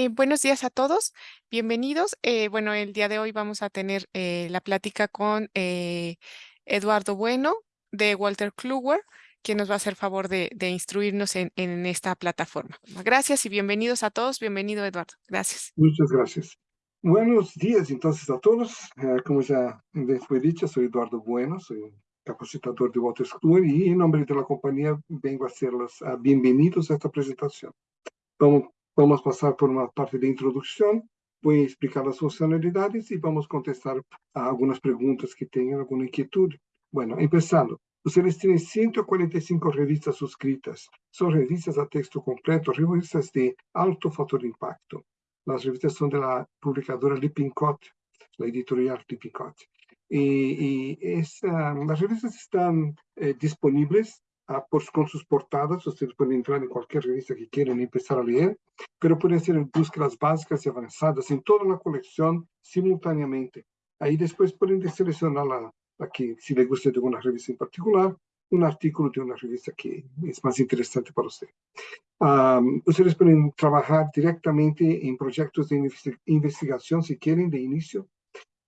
Eh, buenos días a todos, bienvenidos. Eh, bueno, el día de hoy vamos a tener eh, la plática con Eduardo Bueno de Walter Kluwer, quien nos va a hacer favor de, instruirnos en, esta plataforma. Gracias y bienvenidos a todos. Bienvenido, Eduardo. Gracias. Muchas gracias. Buenos días entonces a todos. Como ya fue dicho, soy Eduardo Bueno, soy capacitador de Walter Kluwer y en nombre de la compañía vengo a hacerlos uh, bienvenidos a esta presentación. Vamos Vamos a pasar por una parte de introducción, voy a explicar las funcionalidades y vamos contestar a algunas preguntas que tengan alguna inquietud. Bueno, empezando. Ustedes tienen 145 revistas suscritas. Son revistas a texto completo, revistas de alto factor de impacto. Las revistas de la publicadora Lippincott, la editorial Lippincott. Um, las revistas están eh, por, con sus portadas. Ustedes pueden entrar en cualquier revista que quieran y empezar a leer, pero pueden hacer búsquedas básicas y avanzadas en toda la colección simultáneamente. Ahí después pueden seleccionar la, la que, si les gusta de alguna revista en particular, un artículo de una revista que es más interesante para usted. Um, ustedes pueden trabajar directamente en proyectos de investigación si quieren de inicio.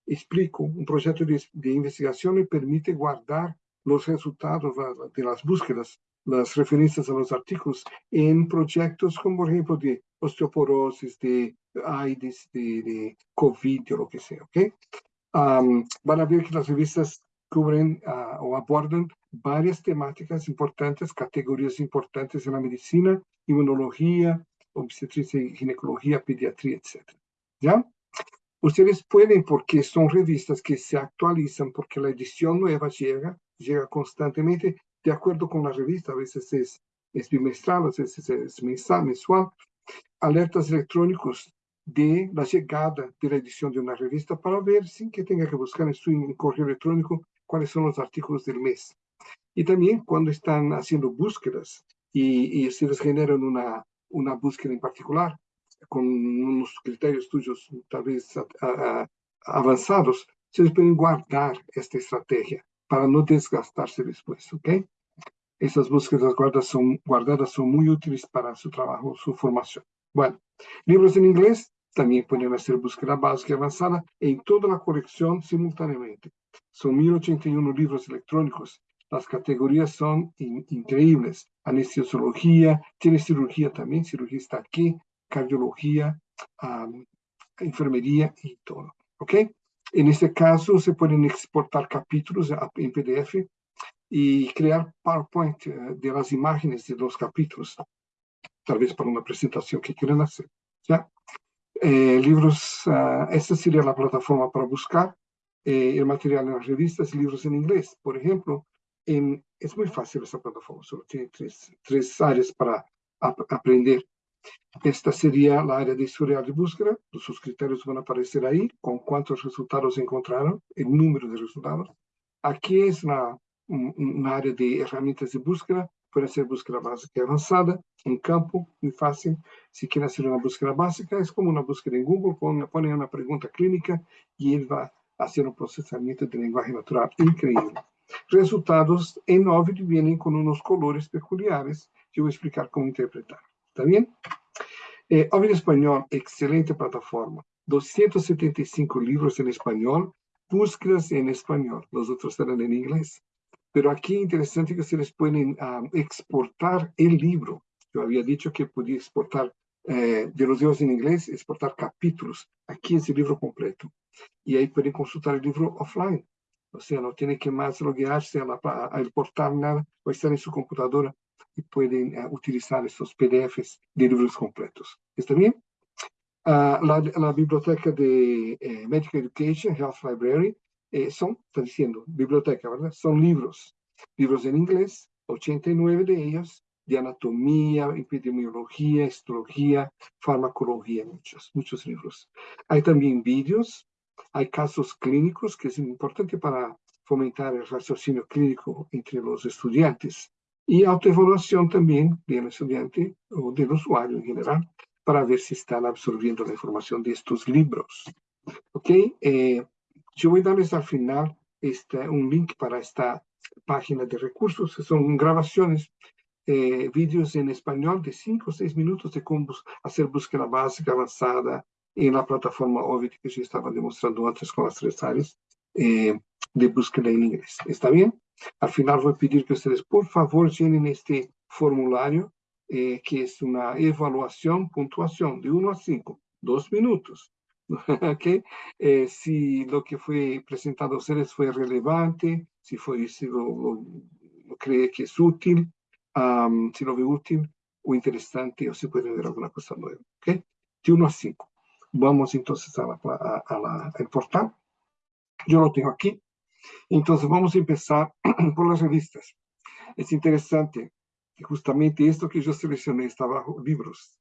Explico, un proyecto de, de investigación le permite guardar los resultados de las búsquedas, las referencias a los artículos en proyectos como por ejemplo de osteoporosis, de AIDS, de, de COVID o lo que sea, ¿ok? Um, van a ver que las revistas cubren uh, o abordan varias temáticas importantes, categorías importantes en la medicina, inmunología, obstetricia y ginecología, pediatría, etc. ¿Ya? Ustedes pueden, porque son revistas que se actualizan, porque la edición nueva llega, llega constantemente, de acuerdo con la revista, a veces es, es bimestral, a veces es mensal, mensual, alertas electrónicos de la llegada de la edición de una revista para ver, sin que tenga que buscar en su correo electrónico, cuáles son los artículos del mes. Y también cuando están haciendo búsquedas y, y ustedes generan una, una búsqueda en particular, con unos criterios tuyos tal vez a, a, avanzados, ustedes pueden guardar esta estrategia para no desgastarse después, ¿ok? Esas búsquedas guardadas son, muy útiles para su trabajo, su formación. Bueno, libros en inglés también pueden hacer búsqueda básica y avanzada en toda la colección simultáneamente. Son 1081 libros electrónicos. Las categorías son in, increíbles. Anestesiología, tiene cirugía también, cirugía está aquí, cardiología, enfermería y todo. ¿Ok? En este caso se pueden exportar capítulos en PDF y crear PowerPoint eh, de las imágenes de los capítulos, tal vez para una presentación que quieran hacer. ¿ya? Eh, libros, uh, esta sería la plataforma para buscar eh, el material en las revistas y libros en inglés. Por ejemplo, en, es muy fácil esta plataforma, solo tiene tres, tres áreas para ap aprender. Esta sería la área de historial de búsqueda. Sus criterios van a aparecer ahí, con cuántos resultados encontraron, el número de resultados. Es una, una área de herramientas de búsqueda. Puede ser búsqueda básica y avanzada, un campo muy fácil. Si quieren hacer una búsqueda básica, es como una búsqueda en Google, ponen una pregunta clínica y él va a hacer un procesamiento de lenguaje natural increíble. Resultados en OVID vienen con unos colores peculiares que voy a explicar cómo interpretar. ¿Está bien? Eh, Ovid Español, excelente plataforma. 275 libros en español, búsquedas en español, los otros están en inglés. Pero aquí interesante que ustedes pueden um, exportar el libro. Yo había dicho que podía exportar eh, de los libros en inglés, exportar capítulos. Aquí es el libro completo. Y ahí pueden consultar el libro offline. O sea, no tiene que más loguearse al portal nada, o estar en su computadora y pueden uh, utilizar estos PDFs de libros completos. ¿Está bien? Uh, la, la, biblioteca de eh, Medical Education, Health Library, eh, son, está diciendo, biblioteca, ¿verdad? Son libros, libros en inglés, 89 de ellos, de anatomía, epidemiología, histología, farmacología, muchos, muchos libros. Hay también vídeos, hay casos clínicos, que es importante para fomentar el raciocinio clínico entre los estudiantes y autoevaluación también del estudiante o del usuario en general para ver si están absorbiendo la información de estos libros. ¿Ok? Eh, yo voy a darles al final este, un link para esta página de recursos, que son grabaciones eh, vídeos en español de 5 o 6 minutos de cómo hacer búsqueda básica avanzada en la plataforma Ovid que yo estaba demostrando antes con las tres áreas eh, de búsqueda en inglés. ¿Está bien? Al final voy a pedir que ustedes, por favor, llenen este formulario, eh, que es una evaluación, puntuación de 1 a 5, dos minutos. ¿Okay? Eh, si lo que fue presentado a ustedes fue relevante, si, fue, si lo, cree que es útil, si lo ve útil o interesante, o si puede ver alguna cosa nueva. ¿okay? De 1 a 5. Vamos entonces a la, a, la, al portal. Yo lo tengo aquí. Entonces vamos a empezar por las revistas. Es interesante que justamente esto que yo seleccioné está bajo libros,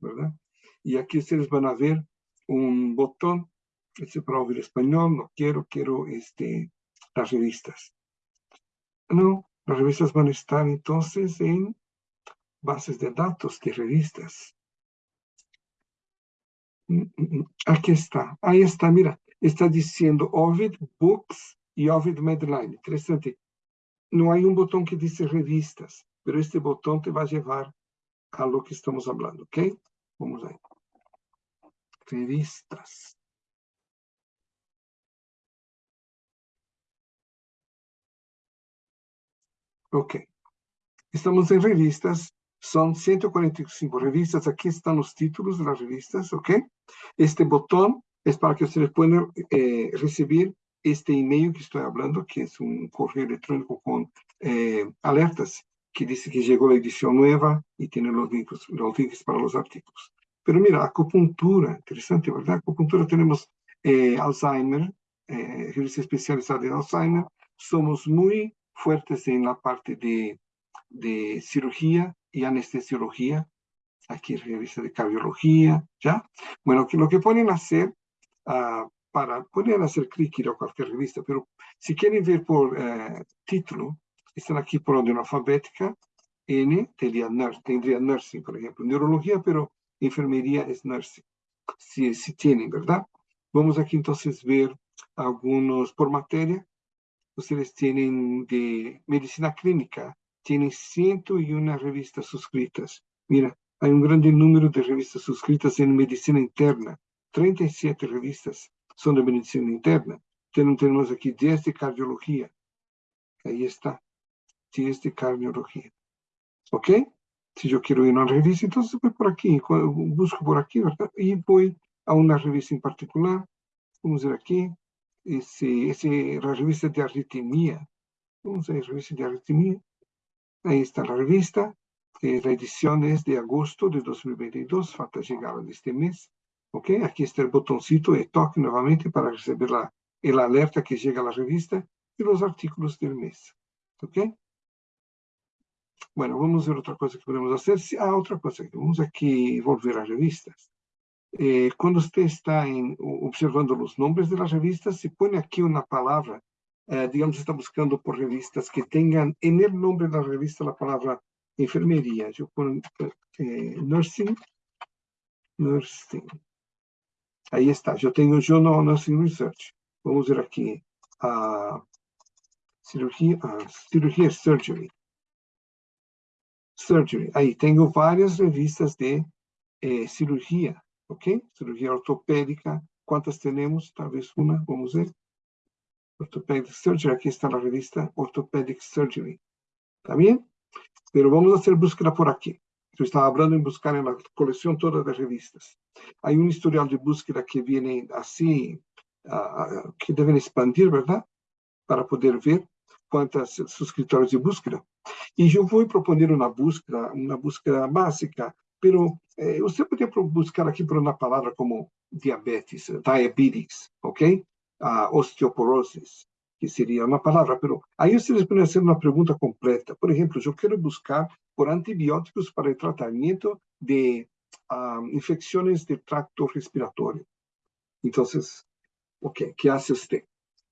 ¿verdad? Y aquí ustedes van a ver un botón, este para oír español, no quiero, quiero este, las revistas. No, las revistas van a estar entonces en bases de datos de revistas. Mm, mm, mm. Aquí está, ahí está, mira, está diciendo Ovid Books y Ovid Medline. Interesante. No hay un botón que dice revistas, pero este botón te va a llevar a lo que estamos hablando, ¿ok? Vamos ahí. Revistas. Ok. Estamos en revistas. Son 145 revistas. Aquí están los títulos de las revistas, ¿ok? Este botón es para que ustedes puedan eh, recibir este email que estoy hablando, que es un correo electrónico con eh, alertas, que dice que llegó la edición nueva y tiene los links, los links para los artículos. Pero mira, acupuntura, interesante, ¿verdad? Acupuntura tenemos eh, Alzheimer, eh, revista especializada en Alzheimer. Somos muy fuertes en la parte de, de cirugía y anestesiología. Aquí revista de cardiología, ¿ya? Bueno, que lo que a hacer uh, para, poder hacer clic ir a cualquier revista, pero si quieren ver por eh, título, están aquí por orden alfabética, N tendría, tendría nursing, por ejemplo, neurología, pero enfermería es nursing, si, si tienen, ¿verdad? Vamos aquí entonces ver algunos por materia. Ustedes tienen de medicina clínica, tienen 101 revistas suscritas. Mira, hay un gran número de revistas suscritas en medicina interna, 37 revistas son de medicina interna. Tenemos aquí 10 de cardiología. Ahí está. 10 de cardiología. ¿Ok? Si yo quiero ir a una revista, entonces voy por aquí, busco por aquí, ¿verdad? Y voy a una revista en particular. Vamos a ver aquí. Ese, ese, la revista de arritmia. Vamos a ver, revista de arritmia. Ahí está la revista. Eh, la edición es de agosto de 2022. Falta llegar a este mes. ¿Ok? Aquí está el botoncito de toque nuevamente para recibir la, el alerta que llega a la revista y los artículos del mes. ¿Ok? Bueno, vamos a ver otra cosa que podemos hacer. Ah, otra cosa, vamos aquí volver a revistas. Eh, cuando usted está en, observando los nombres de las revistas, se pone aquí una palabra, eh, digamos, está buscando por revistas que tengan en el nombre de la revista la palabra enfermería. Yo pongo eh, nursing, nursing. Ahí está, yo tengo Journal Nursing Research. Vamos a ver aquí a cirugía, cirugía surgery. Surgery. Ahí tengo varias revistas de eh, cirugía, ¿ok? Cirugía ortopédica. ¿Cuántas tenemos? Tal vez una, vamos a ver. Orthopedic Surgery, aquí está la revista Orthopedic Surgery. ¿Está bien? Pero vamos a búsqueda por aquí. Yo estaba hablando en buscar en la colección toda de revistas. Hay un historial de búsqueda que viene así, uh, que deben expandir, ¿verdad? Para poder ver cuántos suscriptores de búsqueda. Y yo voy a proponer una búsqueda, una búsqueda básica, pero eh, usted podría buscar aquí por una palabra como diabetes, diabetes, ¿ok? Uh, osteoporosis, que sería una palabra, pero ahí ustedes pueden hacer una pregunta completa. Por ejemplo, yo quiero buscar por antibióticos para el tratamiento de infecciones del tracto respiratorio. Entonces, ok, ¿qué hace usted?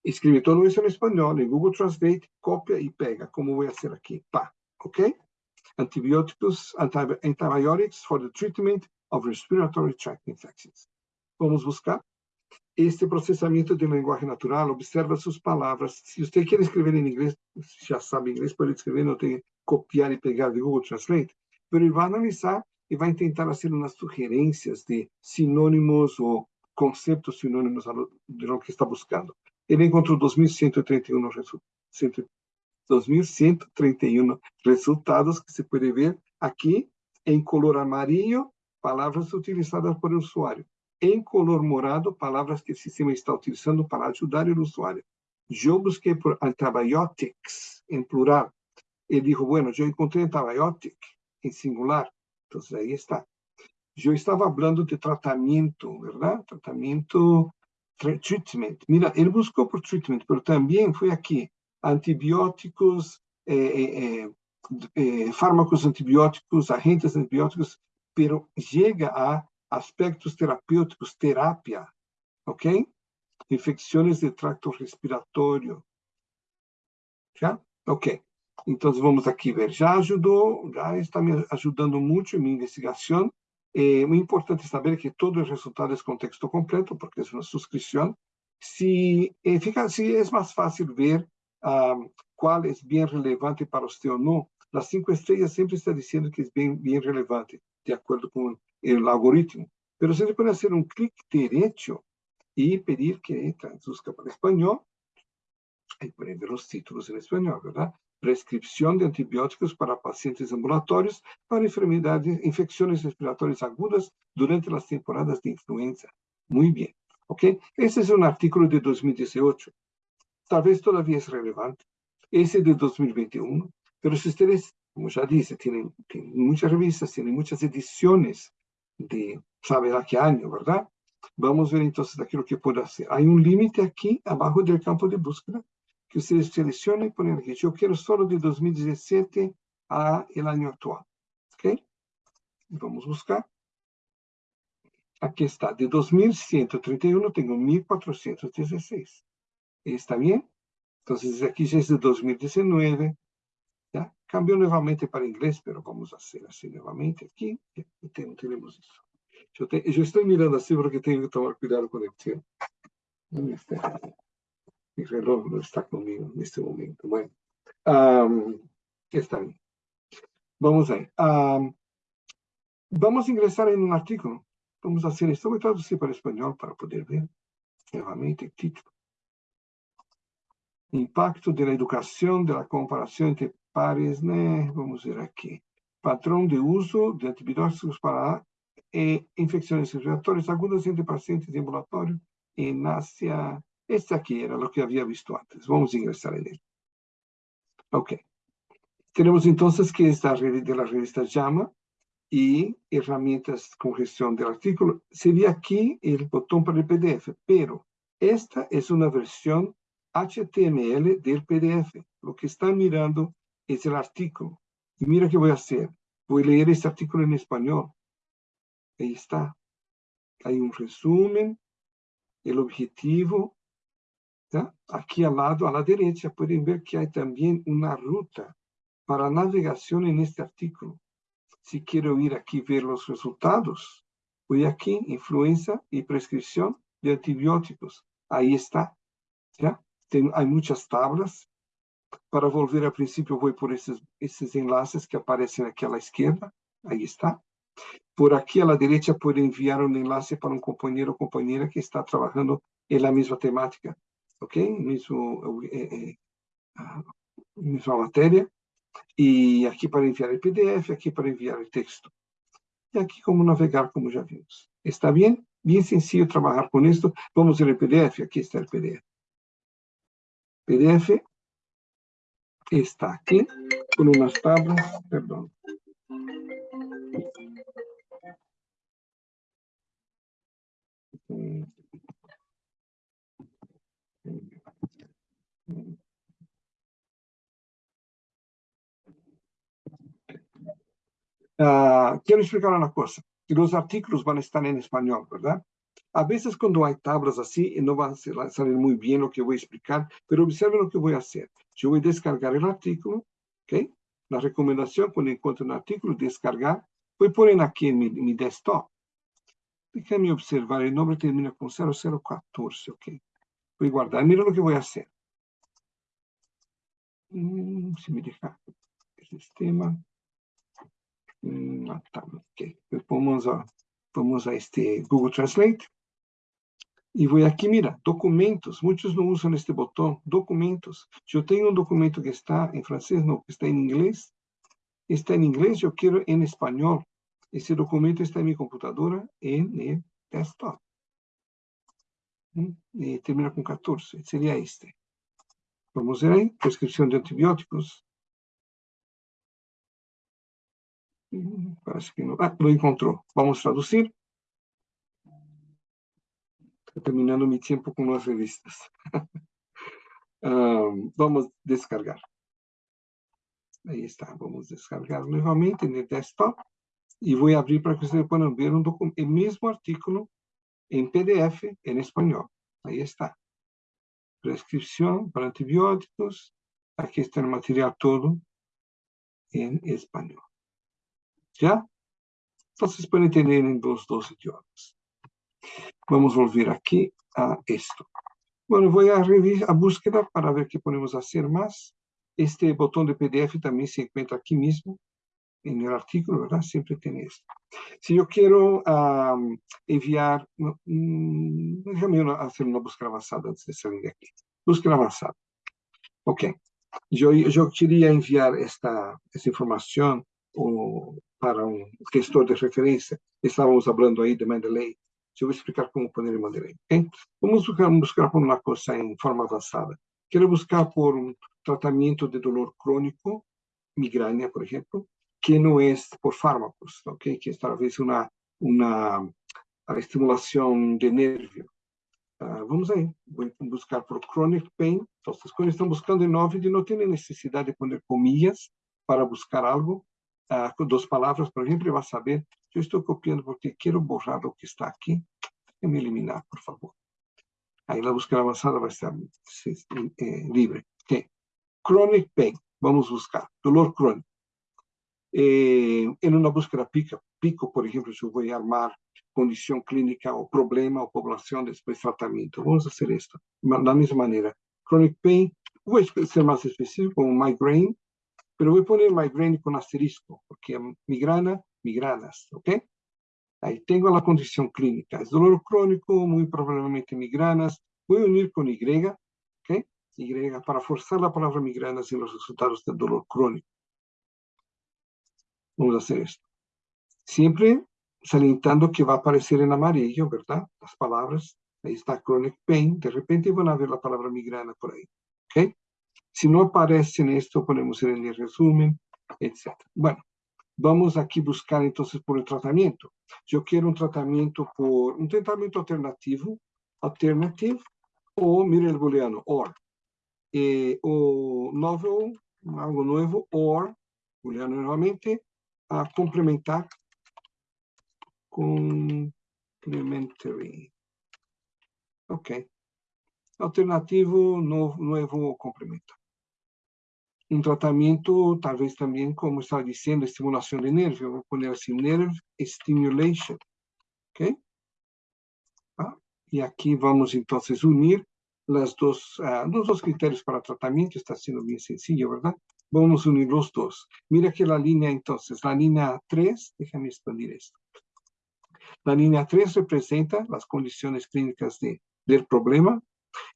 Escribe todo eso en español, en Google Translate, copia y pega, como voy a hacer aquí, pa, ok? Antibióticos, antibiotics for the treatment of respiratory tract infections. Vamos buscar este procesamiento de lenguaje natural, observa sus palabras. Si usted quiere escribir en inglés, ya sabe inglés, puede escribir, no tiene copiar y pegar de Google Translate, pero él va a analizar y va a intentar hacer unas sugerencias de sinónimos o conceptos sinónimos de lo que está buscando. Él encontró 2.131 resultados. 2.131 resultados que se puede ver aquí en color amarillo, palabras utilizadas por el usuario. En color morado, palabras que el sistema está utilizando para ayudar al usuario. Yo busqué por antibiotics en plural. Él dijo, bueno, yo encontré antibiotic en singular. Entonces ahí está. Yo estaba hablando de tratamiento, ¿verdad? Tratamiento, treatment. Mira, él buscó por treatment, pero también fue aquí. Antibióticos, eh, eh, eh, fármacos antibióticos, agentes antibióticos, pero llega a aspectos terapêuticos, terapia, ¿ok? Infecciones de tracto respiratorio. ¿Ya? Ok. Entonces vamos aqui ver. Já ajudou, já está me ajudando muito em minha investigação. É muito importante saber que todo o resultado é com texto completo, porque é uma subscrição. Se, eh, fica, se é mais fácil ver ah, qual é bem relevante para você ou não, as cinco estrelas sempre está dizendo que é bem, bem relevante, de acordo com o algoritmo. Mas você pode fazer um clique direto e pedir que traduzca para espanhol. Aí pode ver os títulos em espanhol, verdade? Prescripción de antibióticos para pacientes ambulatorios para enfermedades, infecciones respiratorias agudas durante las temporadas de influenza. Muy bien. ¿Ok? Ese es un artículo de 2018. Tal vez todavía es relevante. Ese de 2021. Pero si ustedes, como ya dice, tienen, muchas revistas, tienen muchas ediciones de, sabe a qué año, ¿verdad? Vamos a ver entonces aquello que puedo hacer. Hay un límite aquí abajo del campo de búsqueda que ustedes seleccionen y ponen aquí. Yo quiero solo de 2017 a el año actual. ¿Ok? Vamos a buscar. Aquí está. De 2131 tengo 1416. ¿Está bien? Entonces aquí ya es de 2019. ¿Ya? Cambió nuevamente para inglés, pero vamos a hacer así nuevamente aquí. Ya, tenemos eso. Yo, te, yo, estoy mirando así porque tengo que tomar cuidado con el tiempo. Mi reloj no está conmigo en este momento. Bueno, um, está bien. Vamos a. Um, vamos a ingresar en un artículo. Vamos a hacer esto. Voy a traducir para español para poder ver nuevamente el título. Impacto de la educación, de la comparación entre pares, né? vamos ver aqui. Patrão de uso de antibióticos para eh, infecções respiratórias agudas entre pacientes de ambulatório em Ásia este aquí era lo que había visto antes. Vamos a ingresar en él. Ok. Tenemos entonces que esta de la revista llama y herramientas con gestión del artículo. Sería aquí el botón para el PDF, pero esta es una versión HTML del PDF. Lo que están mirando es el artículo. Y mira qué voy a hacer. Voy a leer este artículo en español. Ahí está. Hay un resumen, el objetivo, Tá? Aqui ao lado, à la derecha, podem ver que há também uma ruta para navegação neste artículo. Se quero ir aqui ver os resultados, vou aqui, influenza e prescrição de antibióticos. Aí está. ¿ya? Tem, há muitas tablas. Para volver a princípio, vou por esses, esses enlaces que aparecem aqui à esquerda. Aí está. Por aqui à la derecha, pode enviar um enlace para um companheiro ou companheira que está trabalhando na mesma temática. ¿Ok? Mismo, eh, eh, ah, misma materia. Y aquí para enviar el PDF, aquí para enviar el texto. Y aquí como navegar, como ya vimos. ¿Está bien? Bien sencillo trabajar con esto. Vamos a ver el PDF. Aquí está el PDF. PDF está aquí con unas tablas, perdón. Uh, quiero explicar una cosa. Los artículos van a estar en español, ¿verdad? A veces cuando hay tablas así, no va a salir muy bien lo que voy a explicar, pero observen lo que voy a hacer. Yo voy a descargar el artículo, ¿ok? La recomendación cuando encuentro un artículo, descargar, voy a poner aquí en mi, mi desktop. Déjenme observar, el nombre termina con 0014, ¿ok? Voy a guardar. Mira lo que voy a hacer. Mm, si me deja sistema. Mm, okay. Pues vamos a, vamos a este Google Translate. Y voy aquí, mira, documentos. Muchos no usan este botón, documentos. Yo tengo un documento que está en francés, no, que está en inglés. Está en inglés, yo quiero en español. Ese documento está en mi computadora, en el desktop. ¿Mm? termina con 14, sería este. Vamos a ver ahí, prescripción de antibióticos. Parece que no. Ah, lo encontró. Vamos a traducir. Estoy terminando mi tiempo con las revistas. vamos a descargar. Ahí está. Vamos a descargar nuevamente en el desktop. Y voy a abrir para que ustedes puedan ver un el mismo artículo en PDF en español. Ahí está. Prescripción para antibióticos. Aquí está el material todo en español. ¿Ya? Entonces pueden tener en los dos idiomas. Vamos a volver aquí a esto. Bueno, voy a a búsqueda para ver qué podemos hacer más. Este botón de PDF también se encuentra aquí mismo en el artículo, ¿verdad? Siempre tiene esto. Si yo quiero enviar, mm, déjame hacer una búsqueda avanzada antes de salir de aquí. Búsqueda. Ok. Yo quería enviar esta, esta información o, para un gestor de referencia. Estábamos hablando ahí de Mendeley. Yo voy a explicar cómo poner el Mendeley. ¿okay? Vamos a buscar, buscar por una cosa en forma avanzada. Quiero buscar por un tratamiento de dolor crónico, migraña, por ejemplo, que no es por fármacos, ¿okay? que es tal vez una, una estimulación de nervio. Uh, vamos ahí, voy a buscar por chronic pain. Entonces, cuando están buscando en Ovid, no tienen necesidad de poner comillas para buscar algo. Uh, con dos palabras, por ejemplo, va a saber, yo estoy copiando porque quiero borrar lo que está aquí. Déjame eliminar, por favor. Ahí la búsqueda avanzada va a estar eh, libre. Okay. Chronic pain, vamos a buscar, dolor crónico. Eh, en una búsqueda pico, pico, por ejemplo, yo voy a armar condición clínica o problema o población después de tratamiento. Vamos a hacer esto de la misma manera. Chronic pain, voy a ser más específico, como migraine, pero voy a poner migraine con asterisco, porque migrana, migranas, ¿ok? Ahí tengo la condición clínica. Es dolor crónico, muy probablemente migranas. Voy a unir con Y, ¿ok? Y para forzar la palabra migranas en los resultados del dolor crónico. Vamos a hacer esto. Siempre salientando que va a aparecer en amarillo, ¿verdad? Las palabras. Ahí está chronic pain. De repente van a ver la palabra migrana por ahí. ¿Ok? Si no aparece en esto, ponemos en el resumen, etc. Bueno, vamos aquí buscar entonces por el tratamiento. Yo quiero un tratamiento por un tratamiento alternativo, alternativo, o mire el booleano, or. Eh, o novel, algo nuevo, or, booleano nuevamente, a complementar complementary. Ok. Alternativo, novo, nuevo complemento. Un tratamiento, tal vez también, como estaba diciendo, estimulación de nervio. Voy a poner así, nerve stimulation. Ok. Ah, y aquí vamos entonces unir las dos, uh, los dos criterios para tratamiento. Está siendo bien sencillo, ¿verdad? Vamos a unir los dos. Mira que la línea entonces, la línea 3, déjame expandir esto. La línea 3 representa las condiciones clínicas de, del problema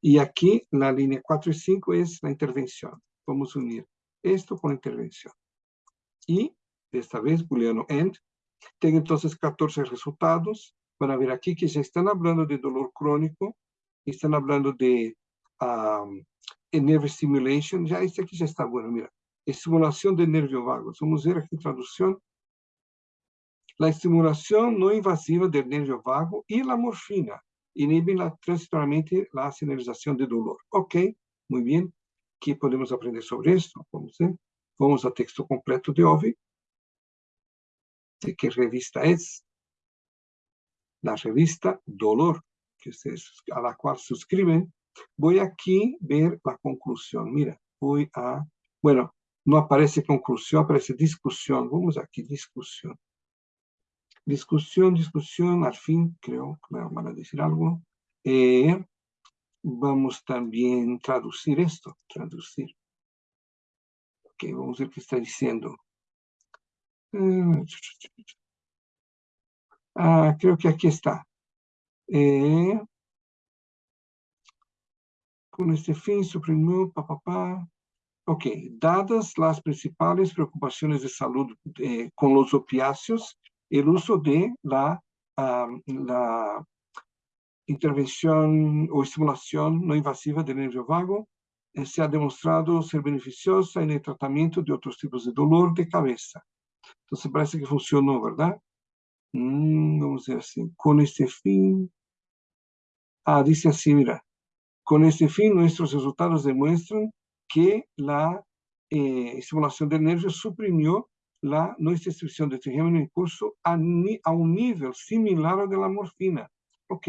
y aquí la línea 4 y 5 es la intervención. Vamos a unir esto con intervención. Y esta vez booleano end. Tengo entonces 14 resultados. Van a ver aquí que ya están hablando de dolor crónico, están hablando de um, nerve stimulation. Ya este aquí ya está bueno, mira estimulación del nervio vago. Vamos a ver aquí traducción. La estimulación no invasiva del nervio vago y la morfina inhiben la, transitoriamente la señalización de dolor. Ok, muy bien. ¿Qué podemos aprender sobre esto? Vamos a, ver. Vamos a texto completo de OVI. ¿De qué revista es? La revista Dolor, que ustedes, a la cual suscriben. Voy aquí a ver la conclusión. Mira, voy a... Bueno, no aparece conclusión, aparece discusión. Vamos aquí, discusión. Discusión, discusión, al fin, creo que me van a decir algo. Eh, vamos también a traducir esto, traducir. Ok, vamos a ver qué está diciendo. Mm, ah, creo que aquí está. Eh, con este fin suprimió, papá, pa, Ok, dadas las principales preocupaciones de salud eh, con los opiáceos, el uso de la, la intervención o estimulación no invasiva del nervio vago eh, se ha demostrado ser beneficiosa en el tratamiento de otros tipos de dolor de cabeza. Entonces parece que funcionó, ¿verdad? Mm, vamos a ver así. Con este fin... Ah, dice así, mira. Con este fin, nuestros resultados demuestran que la eh, estimulación del nervio suprimió la no extinción de trigémino en curso a, a, un nivel similar al de la morfina, ¿ok?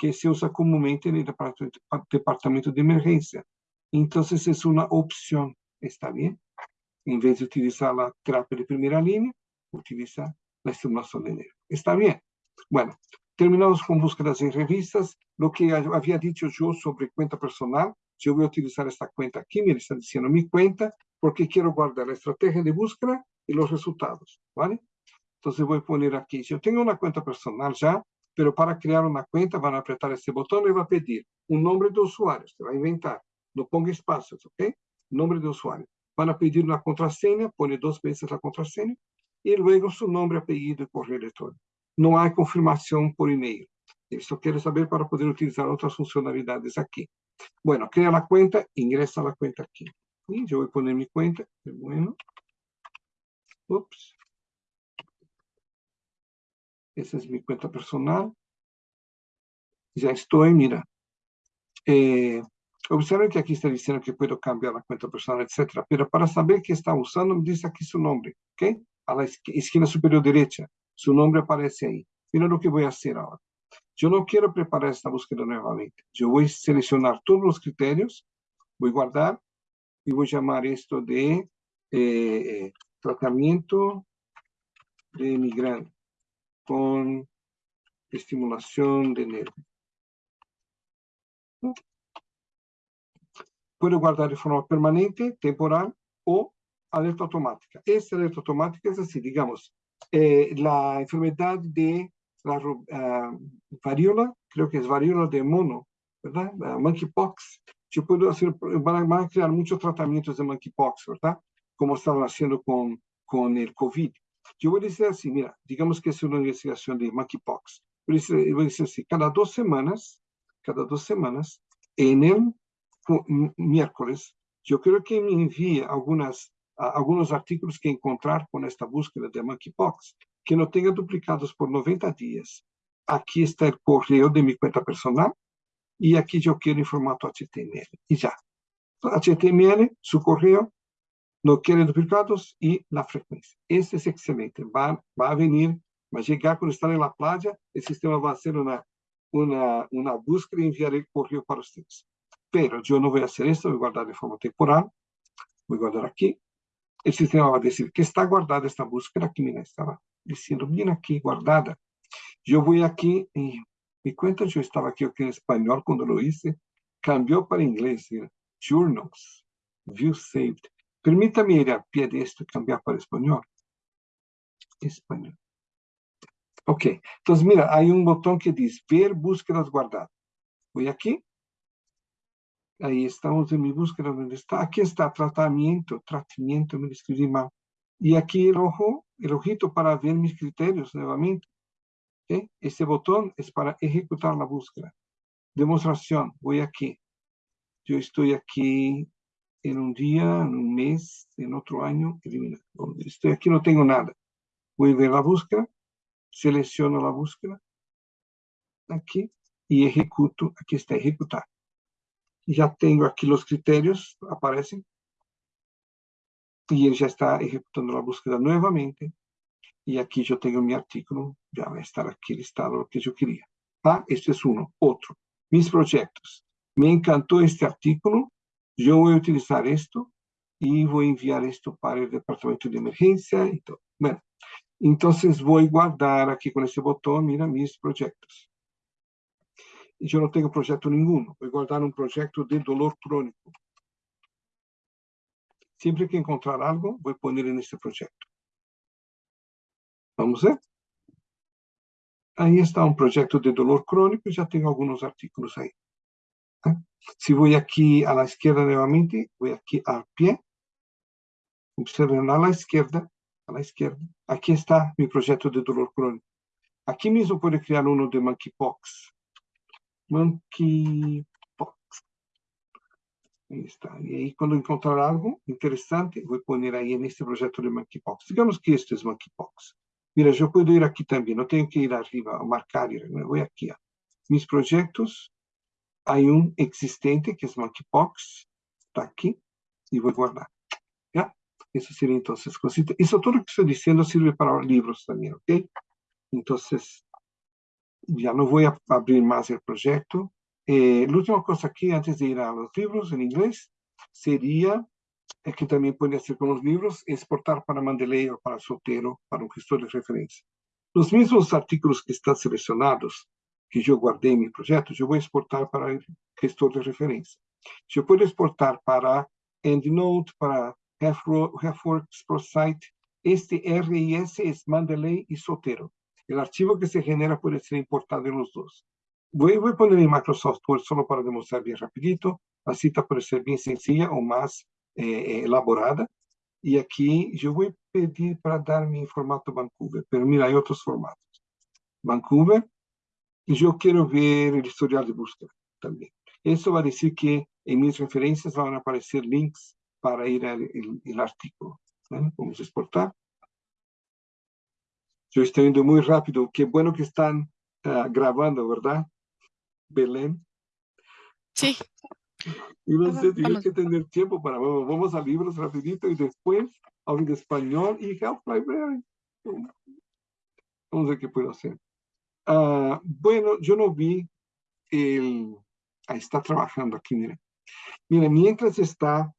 Que se usa comúnmente en el departamento, de emergencia. Entonces es una opción, ¿está bien? En vez de utilizar la terapia de primera línea, utiliza la estimulación del nervio. ¿Está bien? Bueno, terminamos con búsquedas en revistas. Lo que había dicho yo sobre cuenta personal, yo voy a utilizar esta cuenta aquí, me está diciendo mi cuenta, porque quiero guardar la estrategia de búsqueda y los resultados, ¿vale? Entonces voy a poner aquí, yo tengo una cuenta personal ya, pero para crear una cuenta van a apretar este botón y va a pedir un nombre de usuario, se va a inventar, no ponga espacios, ¿ok? Nombre de usuario. Van a pedir una contraseña, pone dos veces la contraseña, y luego su nombre, apellido y correo electrónico. No hay confirmación por email. Esto quiero saber para poder utilizar otras funcionalidades aquí. Bueno, crea la cuenta, ingresa la cuenta aquí. Y yo voy a poner mi cuenta. Bueno. Ups. Esa es mi cuenta personal. Ya estoy, mira. Eh, observen que aquí está diciendo que puedo cambiar la cuenta personal, etcétera. Pero para saber qué está usando, me dice aquí su nombre, ¿ok? A la esquina superior derecha. Su nombre aparece ahí. Mira lo que voy a hacer ahora. Yo no quiero preparar esta búsqueda nuevamente. Yo voy a seleccionar todos los criterios, voy a guardar y voy a llamar esto de eh, tratamiento de migrante con estimulación de nervio. Puedo guardar de forma permanente, temporal o alerta automática. Esta alerta automática es así, digamos, eh, la enfermedad de la uh, creo que es varíola de mono, ¿verdad? monkeypox. Yo puedo hacer, van a, crear muchos tratamientos de monkeypox, ¿verdad? Como están haciendo con, con el COVID. Yo voy a decir así, mira, digamos que es una investigación de monkeypox. Voy a decir, voy a decir así, cada dos semanas, cada dos semanas, en el miércoles, yo creo que me envíe algunas, algunos artículos que encontrar con esta búsqueda de monkeypox que no tenga duplicados por 90 días. Aquí está el correo de mi cuenta personal y aquí yo quiero en formato HTML y ya. HTML, su correo, no quiere duplicados y la frecuencia. Este es excelente. Va, va a venir, va a llegar cuando están en la playa, el sistema va a hacer una, una, búsqueda y enviar el correo para ustedes. Pero yo no voy a hacer esto, voy a guardar de forma temporal. Voy a guardar aquí. El sistema va a decir que está guardada esta búsqueda, que mira, estaba diciendo bien aquí guardada. Yo voy aquí y mi cuenta, yo estaba aquí, aquí en español cuando lo hice, cambió para inglés, journals, view saved. Permítame ir a pie de esto y cambiar para español. Español. Ok, entonces mira, hay un botón que dice ver búsquedas guardadas. Voy aquí. Ahí estamos en mi búsqueda, ¿dónde está? Aquí está tratamiento, tratamiento, me escribí mal. Y aquí el ojo, el ojito para ver mis criterios nuevamente. Este botón es para ejecutar la búsqueda. Demostración, voy aquí. Yo estoy aquí en un día, en un mes, en otro año, eliminar. Estoy aquí, no tengo nada. Voy a ver la búsqueda, selecciono la búsqueda, aquí, y ejecuto, aquí está ejecutar. Ya tengo aquí los criterios, aparecen, y él ya está ejecutando la búsqueda nuevamente. Y aquí yo tengo mi artículo, ya va a estar aquí listado lo que yo quería. Ah, este es uno. Otro, mis proyectos. Me encantó este artículo, yo voy a utilizar esto y voy a enviar esto para el departamento de emergencia. Bueno, entonces voy a guardar aquí con este botón, mira, mis proyectos. Y yo no tengo proyecto ninguno, voy a guardar un proyecto de dolor crónico. Siempre que encontrar algo, voy a poner en este proyecto. Vamos a ver. Ahí está un proyecto de dolor crónico, ya tengo algunos artículos ahí. Si voy aquí a la izquierda nuevamente, voy aquí al pie. Observen a la izquierda, a la izquierda. Aquí está mi proyecto de dolor crónico. Aquí mismo puedo crear uno de monkeypox. Monkeypox. Ahí está. Y ahí cuando encontrar algo interesante, voy a poner ahí en este proyecto de monkeypox. Digamos que este es monkeypox. Mira, yo puedo ir aquí también, no tengo que ir arriba a marcar, voy aquí a mis proyectos. Hay un existente que es monkeypox, está aquí, y voy a guardar. ¿Ya? Eso sería entonces cosita. Eso todo lo que estoy diciendo sirve para libros también, ¿ok? Entonces, ya no voy a abrir más el proyecto. Eh, la última cosa aquí, antes de ir a los libros en inglés, sería, eh, que también puede hacer con los libros, exportar para Mandeley o para Sotero, para un gestor de referencia. Los mismos artículos que están seleccionados, que yo guardé en mi proyecto, yo voy a exportar para gestor de referencia. Yo puedo exportar para EndNote, para HalfWorks, ProSite. Este RIS es Mandeley y Sotero. El archivo que se genera puede ser importado en los dos. Voy, voy a poner Microsoft Word solo para demostrar bien rapidito. La cita puede ser bien sencilla o más eh, eh, elaborada. Y aquí yo voy a pedir para darme en formato Vancouver, pero mira, hay otros formatos. Vancouver, y yo quiero ver el historial de búsqueda también. Eso va a decir que en mis referencias van a aparecer links para ir al el, artículo. Vamos a exportar. Yo estoy yendo muy rápido. Qué bueno que están uh, grabando, ¿verdad? Belén. Sí. Y no sé, tengo que tener tiempo para, vamos, vamos a libros rapidito y después hablo de español y Help Library. Vamos a ver qué puedo hacer. Uh, bueno, yo no vi el... Ahí está trabajando aquí, miren. Miren, mientras está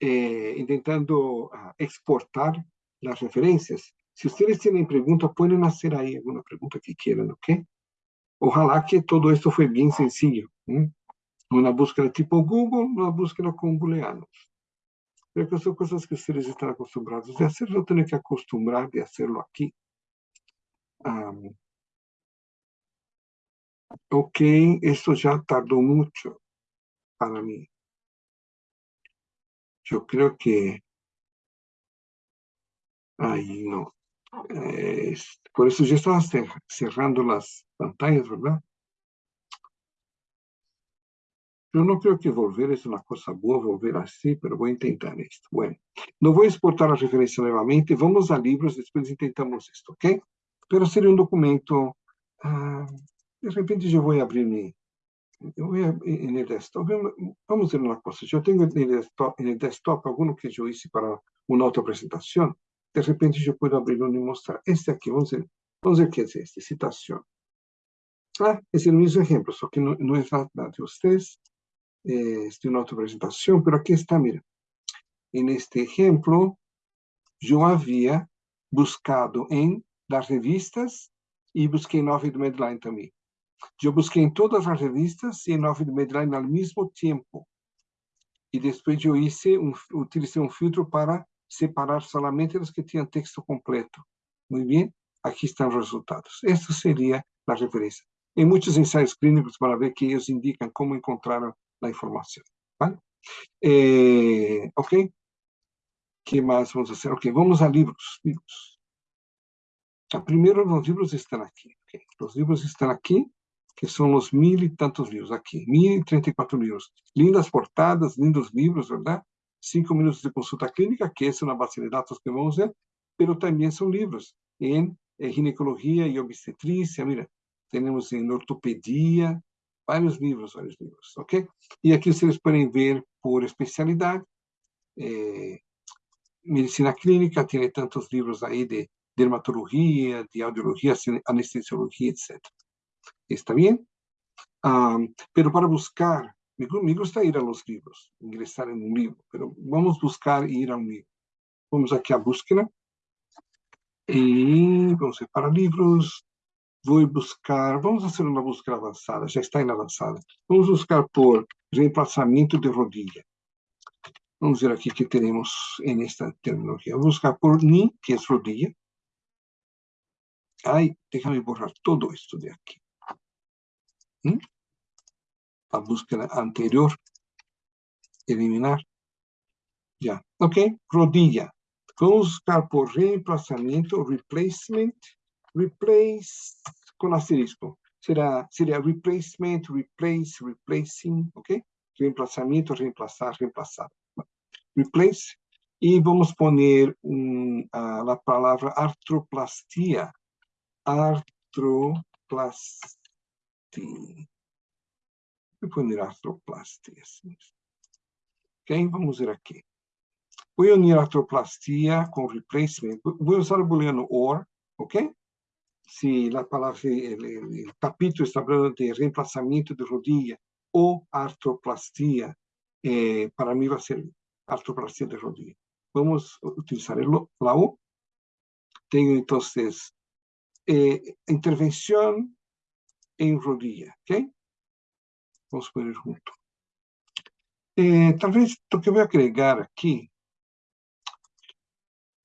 eh, intentando uh, exportar las referencias, si ustedes tienen preguntas, pueden hacer ahí alguna pregunta que quieran, ¿ok? Ojalá que todo esto fue bien sencillo. ¿eh? Una búsqueda tipo Google, una búsqueda con booleanos. Pero que son cosas que ustedes están acostumbrados de hacer, yo tengo que acostumbrar de hacerlo aquí. Um, ok, esto ya tardó mucho para mí. Yo creo que... Ay, no. Eh, por eso yo estaba cerrando las pantallas, ¿verdad? Yo no creo que volver es una cosa buena, volver así, pero voy a intentar esto. Bueno, no voy a exportar la referencia nuevamente. Vamos a libros, después intentamos esto, ¿ok? Pero sería un documento... Ah, de repente voy a abrir mi... Yo voy a, en desktop. Vamos a ver una cosa. Yo tengo desktop, el desktop alguno que yo hice para una otra presentación de repente yo puedo abrirlo y mostrar. Este aquí, vamos a ver, vamos a ver es este, citación. Ah, es el mismo ejemplo, solo que no, no es de ustedes, eh, de una otra presentación, pero aquí está, mira. En este yo había buscado en las revistas y busqué en Office Medline también. Yo busqué en todas las revistas y en Office Medline al mismo tiempo. Y después yo hice un, utilicé filtro para separar solamente los que tienen texto completo. Muy bien, aquí están los resultados. Esto sería la referencia. En muchos ensayos clínicos para ver que ellos indican cómo encontraron la información. ¿vale? Eh, ok. ¿Qué más vamos a hacer? Ok, vamos a libros. libros. Ah, primero los libros están aquí. Okay. Los libros están aquí, que son los mil y tantos libros aquí. Mil y treinta y cuatro libros. Lindas portadas, lindos libros, ¿verdad? cinco minutos de consulta clínica, que es una base de datos que vamos a ver, pero también son libros en eh, ginecología y obstetricia, mira, tenemos en ortopedia, varios libros, varios libros, ¿ok? Y aquí ustedes pueden ver por especialidad, eh, medicina clínica tiene tantos libros ahí de dermatología, de audiología, anestesiología, etc. ¿Está bien? Um, pero para buscar me, gusta ir a los libros, ingresar en un libro, pero vamos a buscar ir a un libro. Vamos aquí a búsqueda. Y vamos a ir para libros. Voy a buscar, vamos a hacer una búsqueda avanzada, ya está en avanzada. Vamos a buscar por reemplazamiento de rodilla. Vamos ver aquí qué tenemos en esta terminología. A buscar por ni, que es rodilla. Ay, déjame borrar todo esto de aquí. ¿Mm? La búsqueda anterior. Eliminar. Ya, ok. Rodilla. Vamos a buscar por reemplazamiento, replacement, replace con asterisco. Será, sería replacement, replace, replacing, ok. Reemplazamiento, reemplazar, reemplazar replace, y vamos a poner uh, la palabra artroplastia. Artroplastia. Voy a poner artroplastia. Ok, vamos ver aquí. Voy a unir artroplastia con replacement. Voy a usar el booleano OR, ok? Si la palabra, el, el capítulo está hablando de reemplazamiento de rodilla o artroplastia, eh, para mí va a ser artroplastia de rodilla. Vamos a utilizar el, la U. Tengo entonces eh, intervención en rodilla, ¿ok? Vamos a poner junto. Eh, tal vez lo que voy a agregar aquí,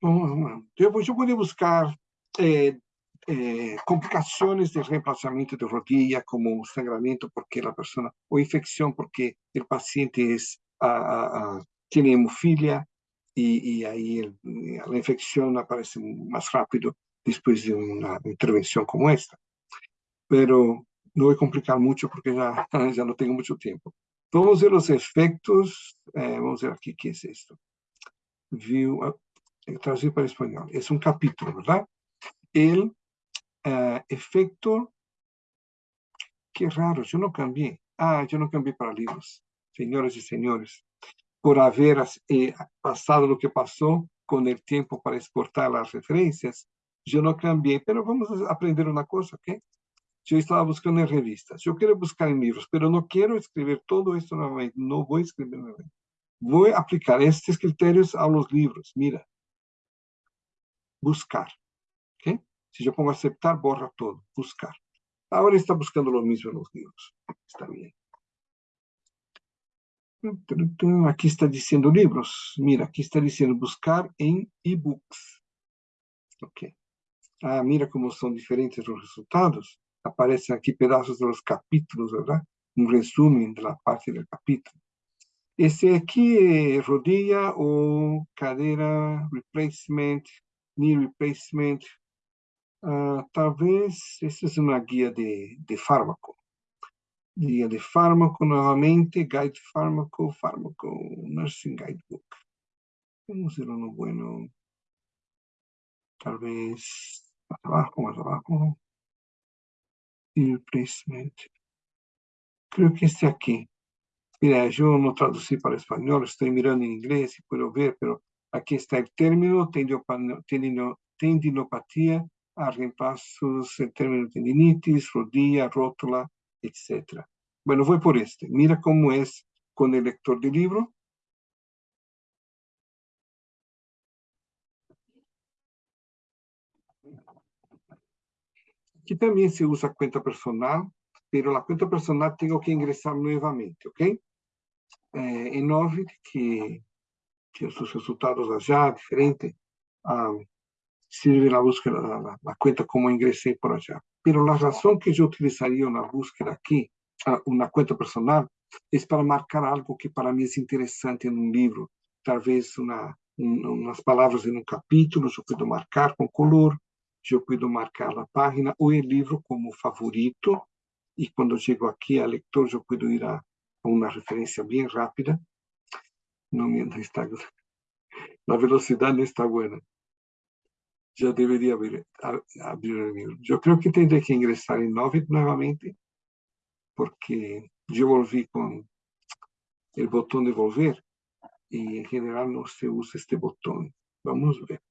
yo, yo voy a buscar eh, eh, complicaciones de reemplazamiento de rodilla, como sangramiento porque la persona, o infección porque el paciente es a, tiene hemofilia y, y ahí el, la infección aparece más rápido después de una intervención como esta. Pero no voy a complicar mucho porque ya, ya no tengo mucho tiempo. Ver los efectos. Eh, vamos a ver aquí qué es esto. View, uh, traducir para español. Es un capítulo, ¿verdad? El uh, efecto. Qué raro, yo no cambié. Ah, yo no cambié para libros. Señores y señores por haber eh, pasado lo que pasó con el tiempo para exportar las referencias, yo no cambié, pero vamos a aprender una cosa, ¿ok? Yo estaba buscando en revistas, yo quiero buscar en libros, pero no quiero escribir todo esto nuevamente, no voy a escribir nuevamente. Voy a aplicar estos criterios a los libros, mira. Buscar, ¿ok? Si yo pongo aceptar, borra todo, buscar. Ahora está buscando lo mismo en los libros, está bien. Aquí está diciendo libros. Mira, aquí está diciendo buscar en ebooks. Ok. Ah, mira cómo son diferentes los resultados. Aparecen aquí pedazos de los capítulos, ¿verdad? Un resumen de la parte del capítulo. Este aquí, es rodilla o cadera, replacement, knee replacement. Uh, tal vez esta es una guía de, de fármaco. Guía de fármaco nuevamente, guide fármaco, fármaco, nursing guidebook. Vamos a hacer uno bueno. Tal vez más abajo, más abajo. Replacement. Creo que este aquí. Mira, yo no traducí para español, estoy mirando en inglés y puedo ver, pero aquí está el término tendinopatía a reemplazos el término tendinitis, rodilla, rótula, etc. Bueno, voy por este. Mira cómo es con el lector de libro. Aquí también se usa cuenta personal, pero la cuenta personal tengo que ingresar nuevamente, ¿ok? Eh, en Ovid, que, que sus resultados allá, diferente, um, sirve la búsqueda, la, la, cuenta como ingresé por allá. Pero la razón que yo utilizaría una búsqueda aquí, una cuenta personal, es para marcar algo que para mí es interesante en un libro. Tal vez una, un, unas palabras en un capítulo, yo puedo marcar con color, yo puedo marcar la página o el libro como favorito. Y cuando llego aquí al lector, yo puedo ir a, a una referencia bien rápida. No, no está, la velocidad no está buena ya debería abrir, abrir el libro. Yo creo que tendré que ingresar en Novit nuevamente, porque yo volví con el botón de volver y en general no se usa este botón. Vamos a ver.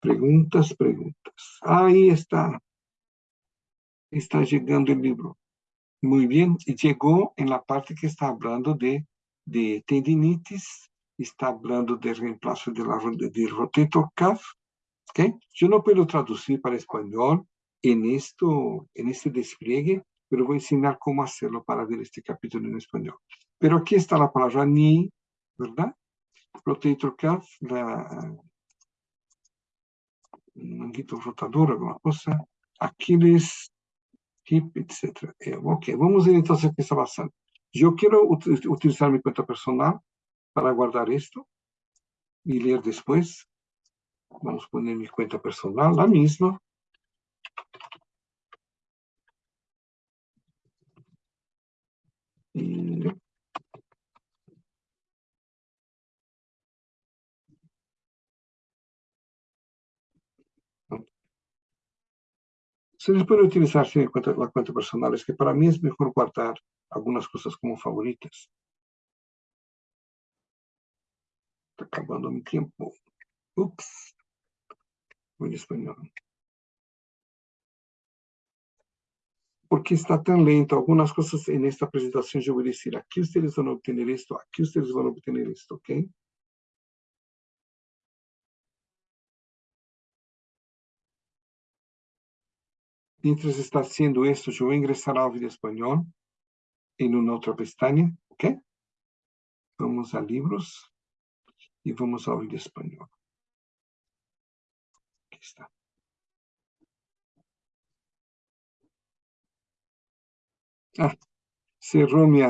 Preguntas, preguntas. Ahí está. Está llegando el libro. Muy bien. Llegó en la parte que está hablando de, de tendinitis está hablando de reemplazo de la, del rotator cuff. ¿okay? Yo no puedo traducir para español en, esto, en este despliegue, pero voy a enseñar cómo hacerlo para ver este capítulo en español. Pero aquí está la palabra ni, ¿verdad? Rotator cuff, la manguito rotador, alguna cosa, Aquiles, hip, etc. Eh, ok, vamos a ver entonces qué está pasando. Yo quiero utilizar mi cuenta personal para guardar esto y leer después. Vamos a poner mi cuenta personal, la misma. Se puede utilizar la cuenta, la cuenta personal, es que para mí es mejor guardar algunas cosas como favoritas. Está acabando mi tiempo. Ups. En español. ¿Por qué está tan lento? Algunas cosas en esta presentación yo voy a decir, aquí ustedes van a obtener esto, aquí ustedes van a obtener esto, ¿ok? Mientras está haciendo esto, yo voy a ingresar al vídeo español en una otra pestaña, ¿ok? Vamos a libros y vamos al vídeo español. Aquí está. Ah, cerró mi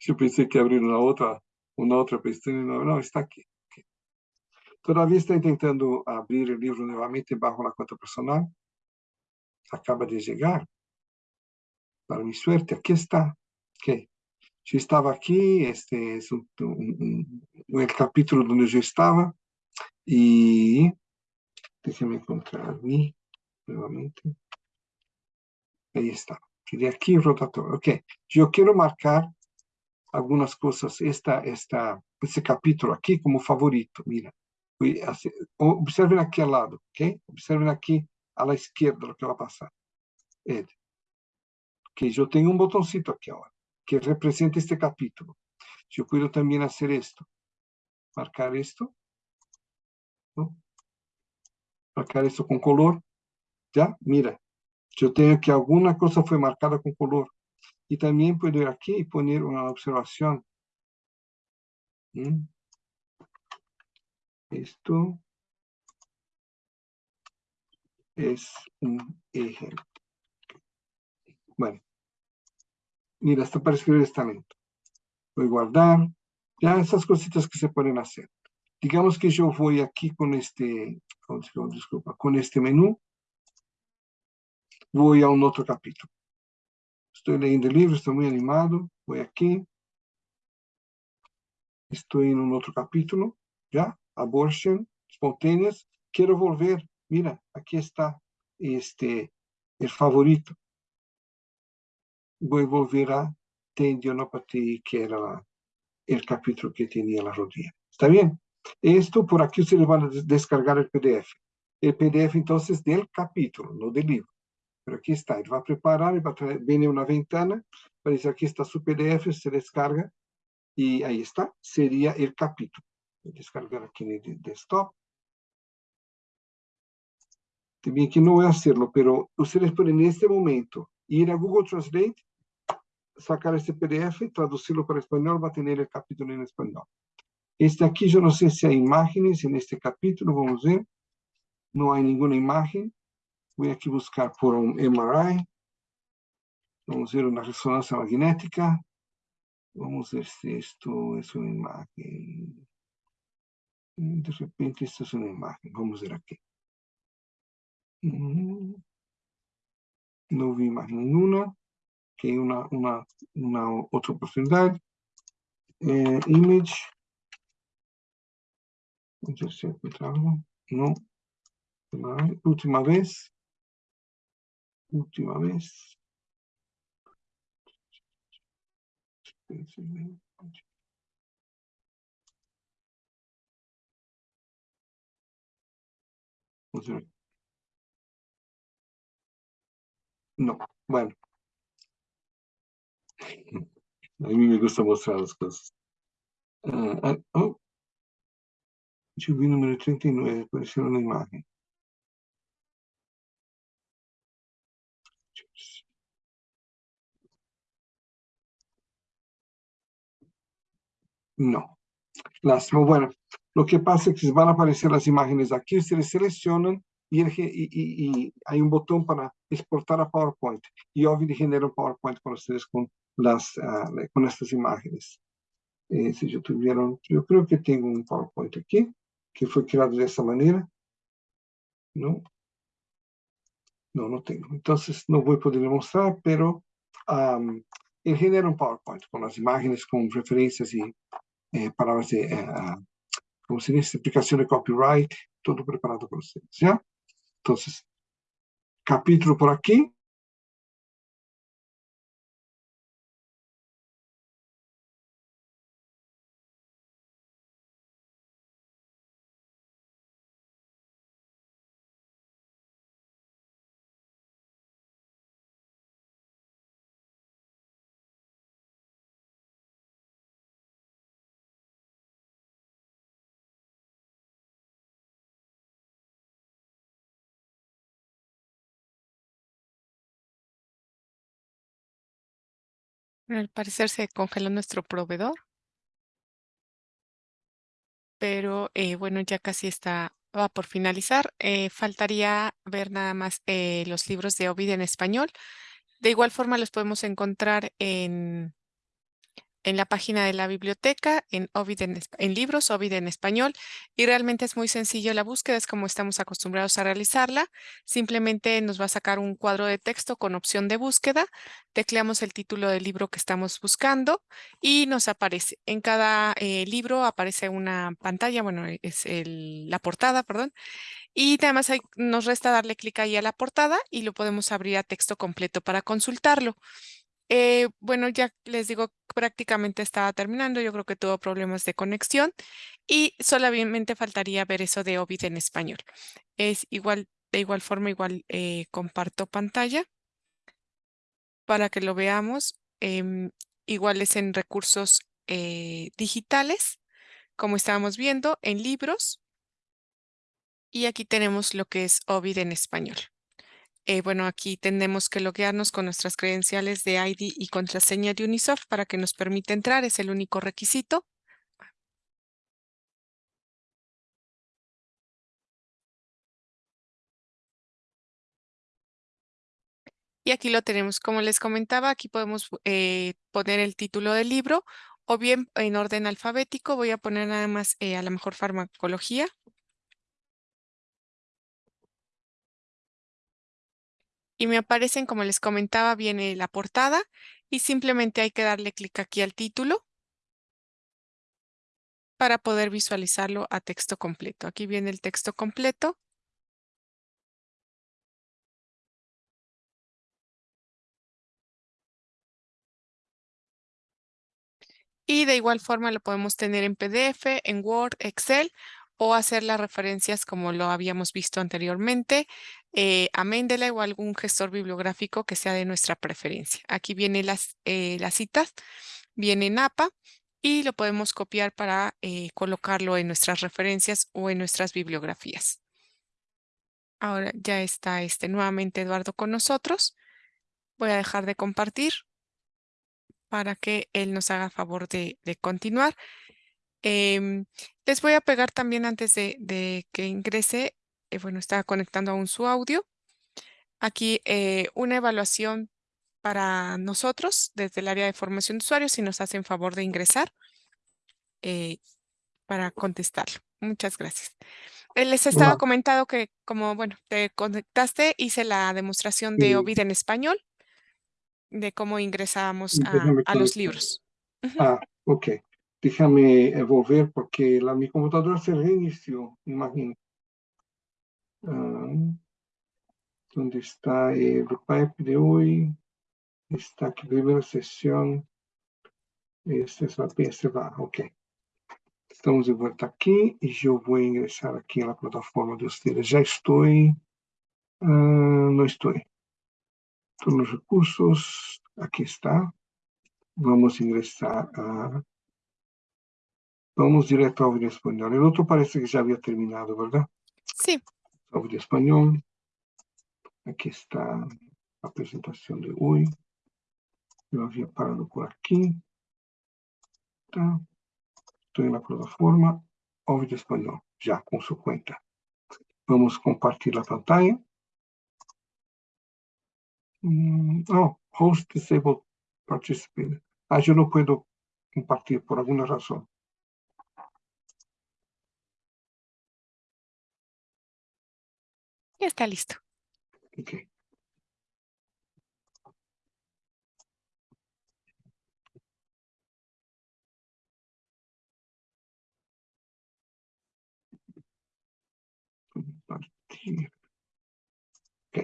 Yo pensé que abrir una otra, una otra pestaña. No, no, está aquí. Todavía está intentando abrir el libro nuevamente bajo la cuenta personal. Acaba de llegar. Para mi suerte, aquí está. Okay. Yo estaba aquí, este es un, el capítulo donde yo estaba. Y déjenme encontrar mí nuevamente. Ahí está de aquí rotatorio. Ok, yo quiero marcar algunas cosas, esta, esta, este capítulo aquí como favorito, mira. Observen aquí al lado, ok? Observen aquí a la izquierda lo que va a pasar. Que yo tengo un botoncito aquí ahora, que representa este capítulo. Yo puedo también hacer esto. Marcar esto. Marcar esto con color. ¿Ya? Mira, yo tengo que alguna cosa fue marcada con color. Y también puedo ir aquí y poner una observación. ¿Mm? Es un ejemplo. Bueno. Mira, esto para escribir está lento. Voy a guardar. Ya esas cositas que se pueden hacer. Digamos que yo voy aquí con este, disculpa, con este menú voy a un otro capítulo. Estoy leyendo el libro, estoy muy animado, voy aquí. Estoy en un otro capítulo, ¿ya? Abortion, espontáneas. Quiero volver, mira, aquí está este, el favorito. Voy a volver a tendinopatía, que era el capítulo que tenía la rodilla. ¿Está bien? Esto por aquí ustedes van a descargar el PDF. El PDF entonces del capítulo, no del libro. Pero aquí está, él va a preparar, va a traer, viene una ventana, parece aquí está su PDF, se descarga y ahí está, sería el capítulo. Descargar aquí en el desktop. También que no voy a hacerlo, pero ustedes pueden en este momento ir a Google Translate, sacar este PDF, traducirlo para español, va a tener el capítulo en español. Este aquí, yo no sé si hay imágenes en este capítulo, vamos a ver. No hay ninguna imagen. Voy aquí a buscar por un MRI. Vamos a ver una resonancia magnética. Vamos a ver si esto es una imagen. De repente esto es una imagen. Vamos a ver aquí. No vi imagen ninguna. Que una, una, una otra oportunidad. Eh, image. No. Última vez última vez. No, bueno. A mí me gusta mostrar las cosas. Uh, oh. Yo vi número 39, apareció una imagen. No, Lástima. Bueno, lo que pasa es que van a aparecer las imágenes aquí, ustedes seleccionan y, el, y, y, y hay un botón para exportar a PowerPoint. Y obviamente genera un PowerPoint para ustedes con, las, uh, con estas imágenes. Eh, si yo tuvieron, yo creo que tengo un PowerPoint aquí, que fue creado de esta manera. ¿No? No, no tengo. Entonces no voy a poder mostrar, pero um, él genera un PowerPoint con las imágenes, con referencias y eh, palabras de, uh, como se dice, explicación de copyright, todo preparado para ustedes, ¿ya? Entonces, capítulo por aquí. Al parecer se congeló nuestro proveedor. Pero eh, bueno, ya casi está, va por finalizar. Eh, faltaría ver nada más eh, los libros de Ovid en español. De igual forma los podemos encontrar en, en la página de la biblioteca, en, Ovid en, libros, Ovid en español, y realmente es muy sencillo la búsqueda, es como estamos acostumbrados a realizarla. Simplemente nos va a sacar un cuadro de texto con opción de búsqueda, tecleamos el título del libro que estamos buscando y nos aparece. En cada eh, libro aparece una pantalla, bueno, es el, la portada, perdón, y además nos resta darle clic ahí a la portada y lo podemos abrir a texto completo para consultarlo. Eh, bueno, ya les digo, prácticamente estaba terminando. Yo creo que tuvo problemas de conexión y solamente faltaría ver eso de Ovid en español. Es igual, de igual forma, igual eh, comparto pantalla para que lo veamos. Eh, igual es en recursos eh, digitales, como estábamos viendo, en libros. Y aquí tenemos lo que es Ovid en español. Eh, bueno, aquí tenemos que loguearnos con nuestras credenciales de ID y contraseña de Unisoft para que nos permita entrar, es el único requisito. Y aquí lo tenemos, como les comentaba, aquí podemos eh, poner el título del libro o bien en orden alfabético, voy a poner nada más eh, a la mejor farmacología. Y me aparecen, como les comentaba, viene la portada y simplemente hay que darle clic aquí al título para poder visualizarlo a texto completo. Aquí viene el texto completo. Y de igual forma lo podemos tener en PDF, en Word, Excel o hacer las referencias como lo habíamos visto anteriormente eh, a Mendeley o algún gestor bibliográfico que sea de nuestra preferencia. Aquí vienen las, eh, las citas, viene en APA y lo podemos copiar para eh, colocarlo en nuestras referencias o en nuestras bibliografías. Ahora ya está este nuevamente Eduardo con nosotros. Voy a dejar de compartir para que él nos haga favor de, de continuar. Em, les voy a pegar también antes de, que ingrese, eh, bueno, está conectando aún su audio. Aquí eh, una evaluación para nosotros desde el área de formación de usuarios si nos hacen favor de ingresar eh, para contestarlo. Muchas gracias. Les estaba comentando que como, bueno, te conectaste, hice la demostración de OVID en español, de cómo ingresamos a, los libros. Ah, ok. Déjame volver porque la, mi computadora se reinició, imagino. Uh, ¿Dónde está el pipe de hoy? Está aquí, primera sesión. Esta es la PS va, ok. Estamos de vuelta aquí y yo voy a ingresar aquí en la plataforma de ustedes. Ya estoy, uh, no estoy. Todos los recursos, aquí está. Vamos a ingresar a Vamos directo ao vídeo espanhol. El outro parece que já havia terminado, ¿verdad? Sí. Audio espanhol. Aqui está a apresentação de hoje. Eu havia parado por aqui. Tá. Estoy en la plataforma Ovid Español, ya con su cuenta. Vamos a compartir la pantalla. Mm, oh, host disabled participant. Ah, yo no puedo compartir por alguna razón. Está listo. Ok. Compartir. Ok.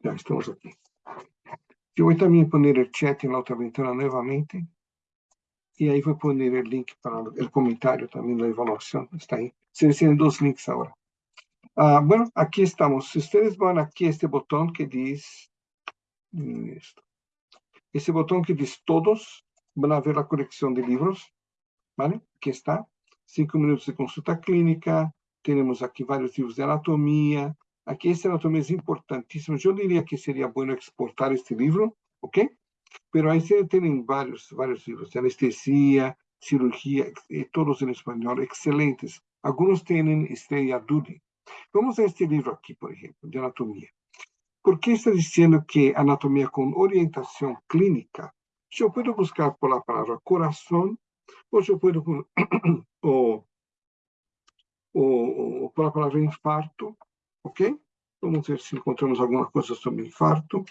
Ya estamos aquí. Yo voy también a poner el chat en la otra ventana nuevamente. Y ahí voy a poner el link para el comentario también, la evaluación. Está ahí. Se reciben dos links ahora. Ah, bueno, aquí estamos. Si ustedes van aquí a este botón que dice esto. Ese botón que dice todos, van a ver la colección de libros, ¿vale? Aquí está. Cinco minutos de consulta clínica. Tenemos aquí varios libros de anatomía. Aquí esta anatomía es importantísima. Yo diría que sería bueno exportar este libro, ¿ok? Pero ahí se tienen varios, varios libros de anestesia, cirugía, eh, todos en español, excelentes. Algunos tienen Estrella Dudi. Vamos a este libro aquí, por ejemplo, de anatomía. ¿Por qué está diciendo que anatomía con orientación clínica? Yo puedo buscar por la palabra corazón, o yo puedo, o, o, por la infarto, ¿ok? Vamos ver si encontramos alguna cosa sobre infarto.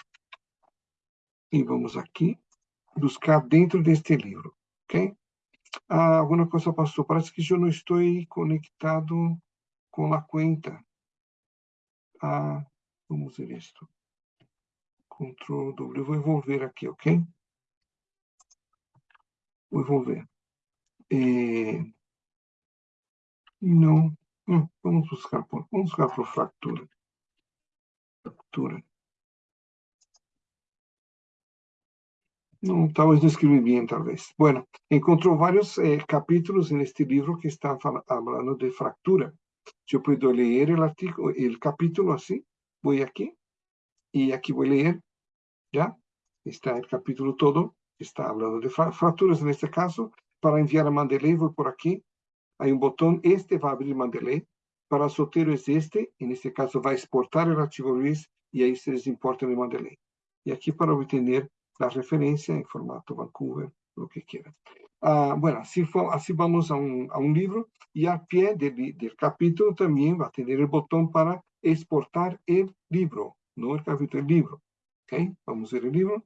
Y vamos aquí, buscar dentro de este libro, ¿ok? Ah, cosa pasó, parece que yo no estoy conectado con la cuenta. Ah, vamos ver esto. Control W, vou envolver aqui, ok? Vou envolver. Não, não, vamos buscar por, vamos buscar por fractura. Fractura. Não, talvez não escrevi bem, talvez. Bueno, encontrou vários eh, capítulos neste livro que está falando de fractura. Yo puedo leer el artículo, el capítulo así, voy aquí, y aquí voy a leer, ¿ya? Está el capítulo todo, está hablando de fracturas en este caso. Para enviar a Mandeley voy por aquí, hay un botón, este va a abrir Mandeley. Para Sotero es este, en este caso va a exportar el archivo Ruiz y ahí se les importa en Mandeley. Y aquí para obtener la referencia en formato Vancouver, lo que quieran. Ah, bueno, así, vamos a un, a libro y al pie del, capítulo también va a tener el botón para exportar el libro, no el capítulo, el libro. ¿Ok? Vamos a ver el libro.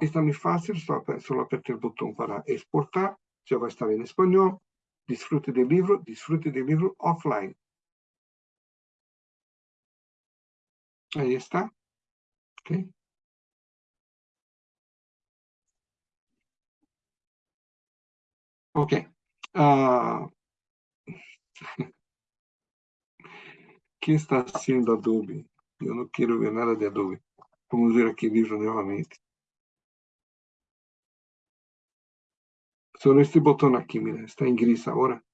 Está muy fácil, solo, solo apretar el botón para exportar, ya va a estar en español. Disfrute del libro, disfrute del libro offline. Ahí está. Ok. Ok. Uh, ¿Qué está haciendo Adobe? Yo no quiero ver nada de Adobe. Vamos ver aqui livro novamente. Solo este botón aquí, mira, está en gris ahora.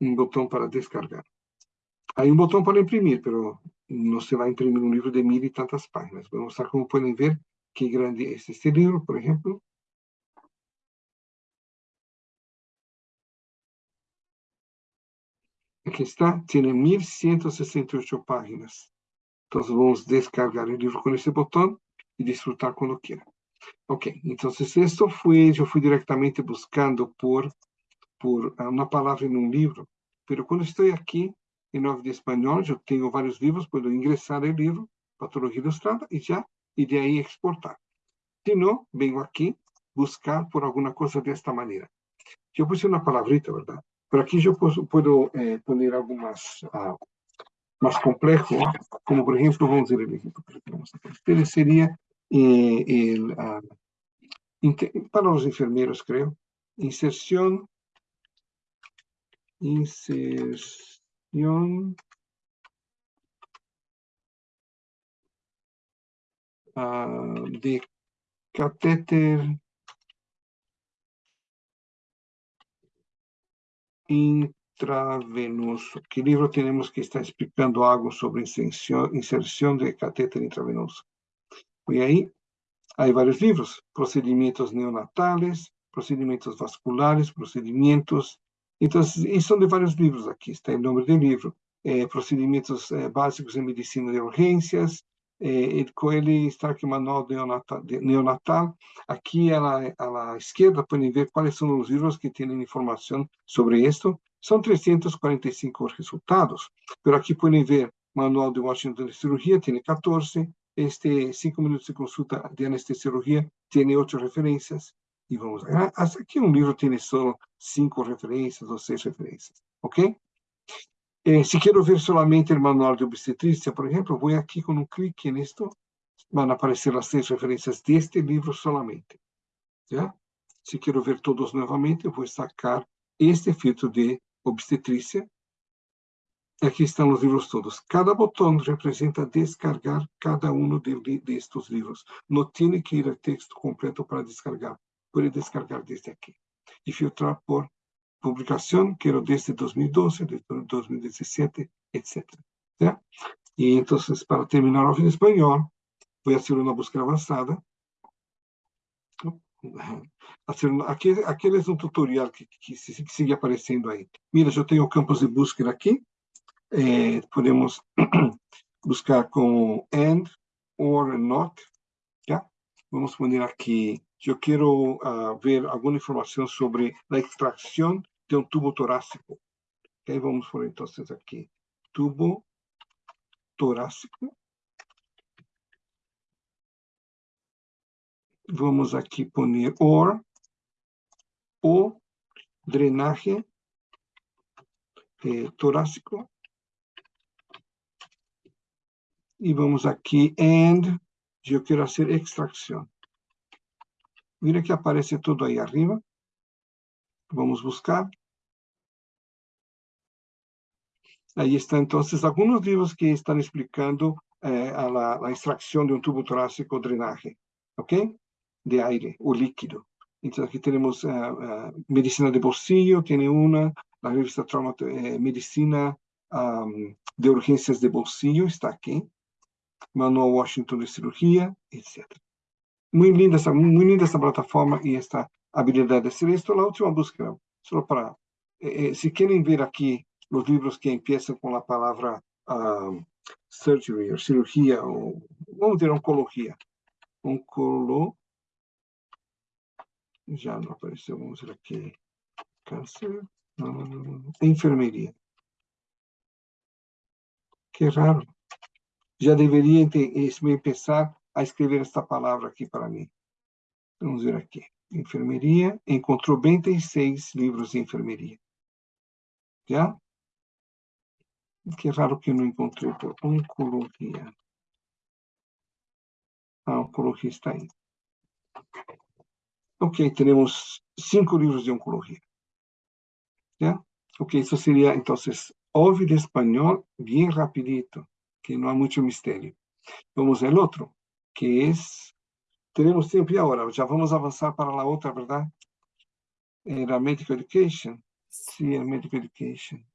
Un botón para descargar. Hay un botón para imprimir, pero no se va a imprimir un libro de mil y tantas páginas. Voy a mostrar cómo pueden ver qué grande es este libro, por ejemplo. Aquí está, tiene 1168 páginas. Entonces vamos a descargar el libro con ese botón y disfrutar cuando quieran. Ok, entonces esto fue, yo fui directamente buscando por, por una palabra en un libro. Pero cuando estoy aquí, em nove de espanhol, eu tenho vários livros, posso ingressar o livro, Patologia Ilustrada, e já, e de aí exportar. Se não, venho aqui buscar por alguma coisa desta maneira. Eu puse uma palavrita, verdade? Por aqui eu posso, posso eh, poner algumas ah, mais complexo, como por exemplo, vamos dizer, este seria eh, el, ah, para os enfermeiros, creio, inserção, inserção uh, de catéter intravenoso. ¿Qué libro tenemos que está explicando algo sobre inserción, inserción de catéter intravenoso? Y ahí hay varios libros, procedimientos neonatales, procedimientos vasculares, procedimientos. Entonces, y son de varios libros aquí, está el nombre del libro. Eh, procedimientos eh, básicos en medicina de urgencias, eh, el Coelho Stark Manual neonatal, de neonatal. Aquí a la, a la, izquierda pueden ver cuáles son los libros que tienen información sobre esto. Son 345 resultados, pero aquí pueden ver Manual de Washington de Cirugía, tiene 14. Este 5 minutos de consulta de anestesiología tiene 8 referencias. Y vamos a ver, hasta aquí un libro tiene solo 5 referencias o 6 referencias. ¿Ok? Eh, si quiero ver solamente el manual de obstetricia, por ejemplo, voy aquí con un clic en esto, van a aparecer las seis referencias de este libro solamente. ¿Ya? Si quiero ver todos nuevamente, voy a sacar este filtro de obstetricia. Aquí están los libros todos. Cada botón representa descargar cada uno de, de, de estos libros. No tiene que ir al texto completo para descargar. Puede descargar desde aquí y filtrar por publicación, quiero desde 2012, desde 2017, etc. ¿ya? Y entonces, para terminar en español, voy a hacer una búsqueda avanzada. Hacer aquí es un tutorial que, que, sigue apareciendo ahí. Mira, yo tengo campos de búsqueda aquí. Eh, podemos buscar como and, or, not. ¿ya? Vamos poner aquí yo quiero uh, ver alguna información sobre la extracción de un tubo torácico. Vamos por entonces aquí. Tubo torácico. Vamos aquí poner OR o drenaje eh, torácico. Y vamos aquí and yo quiero hacer extracción. Mira que aparece todo ahí arriba. Vamos buscar. Ahí está entonces algunos libros que están explicando eh, a la, extracción de un tubo torácico drenaje, ¿ok? De aire o líquido. Entonces aquí tenemos uh, uh, Medicina de Bolsillo, tiene una, la revista Trauma, eh, Medicina um, de Urgencias de Bolsillo está aquí, Manual Washington de Cirugía, etc. Muy linda, esa, muy linda esta plataforma y esta habilidad de hacer esto. La última búsqueda, solo para, eh, eh, si quieren ver aquí los libros que empiezan con la palabra um, surgery o cirugía o, vamos a decir, oncología. Oncolo, ya no aparece, vamos a ver aquí, cáncer, no, no, no, enfermería. Qué raro. Ya debería empezar a escrever esta palavra aqui para mim. Vamos ver aqui. Enfermeria. Encontrou 26 livros de enfermeria. Já? Que raro que não encontrei por oncologia. A oncologia está aí. Ok, temos cinco livros de oncologia. ¿Ya? Ok, isso seria, então, ouve de espanhol bem rapidito, que não há muito mistério. Vamos ao outro que es, tenemos tiempo y ahora, ya vamos a avanzar para la otra, ¿verdad? Era Medical Education. Sí, el Medical Education.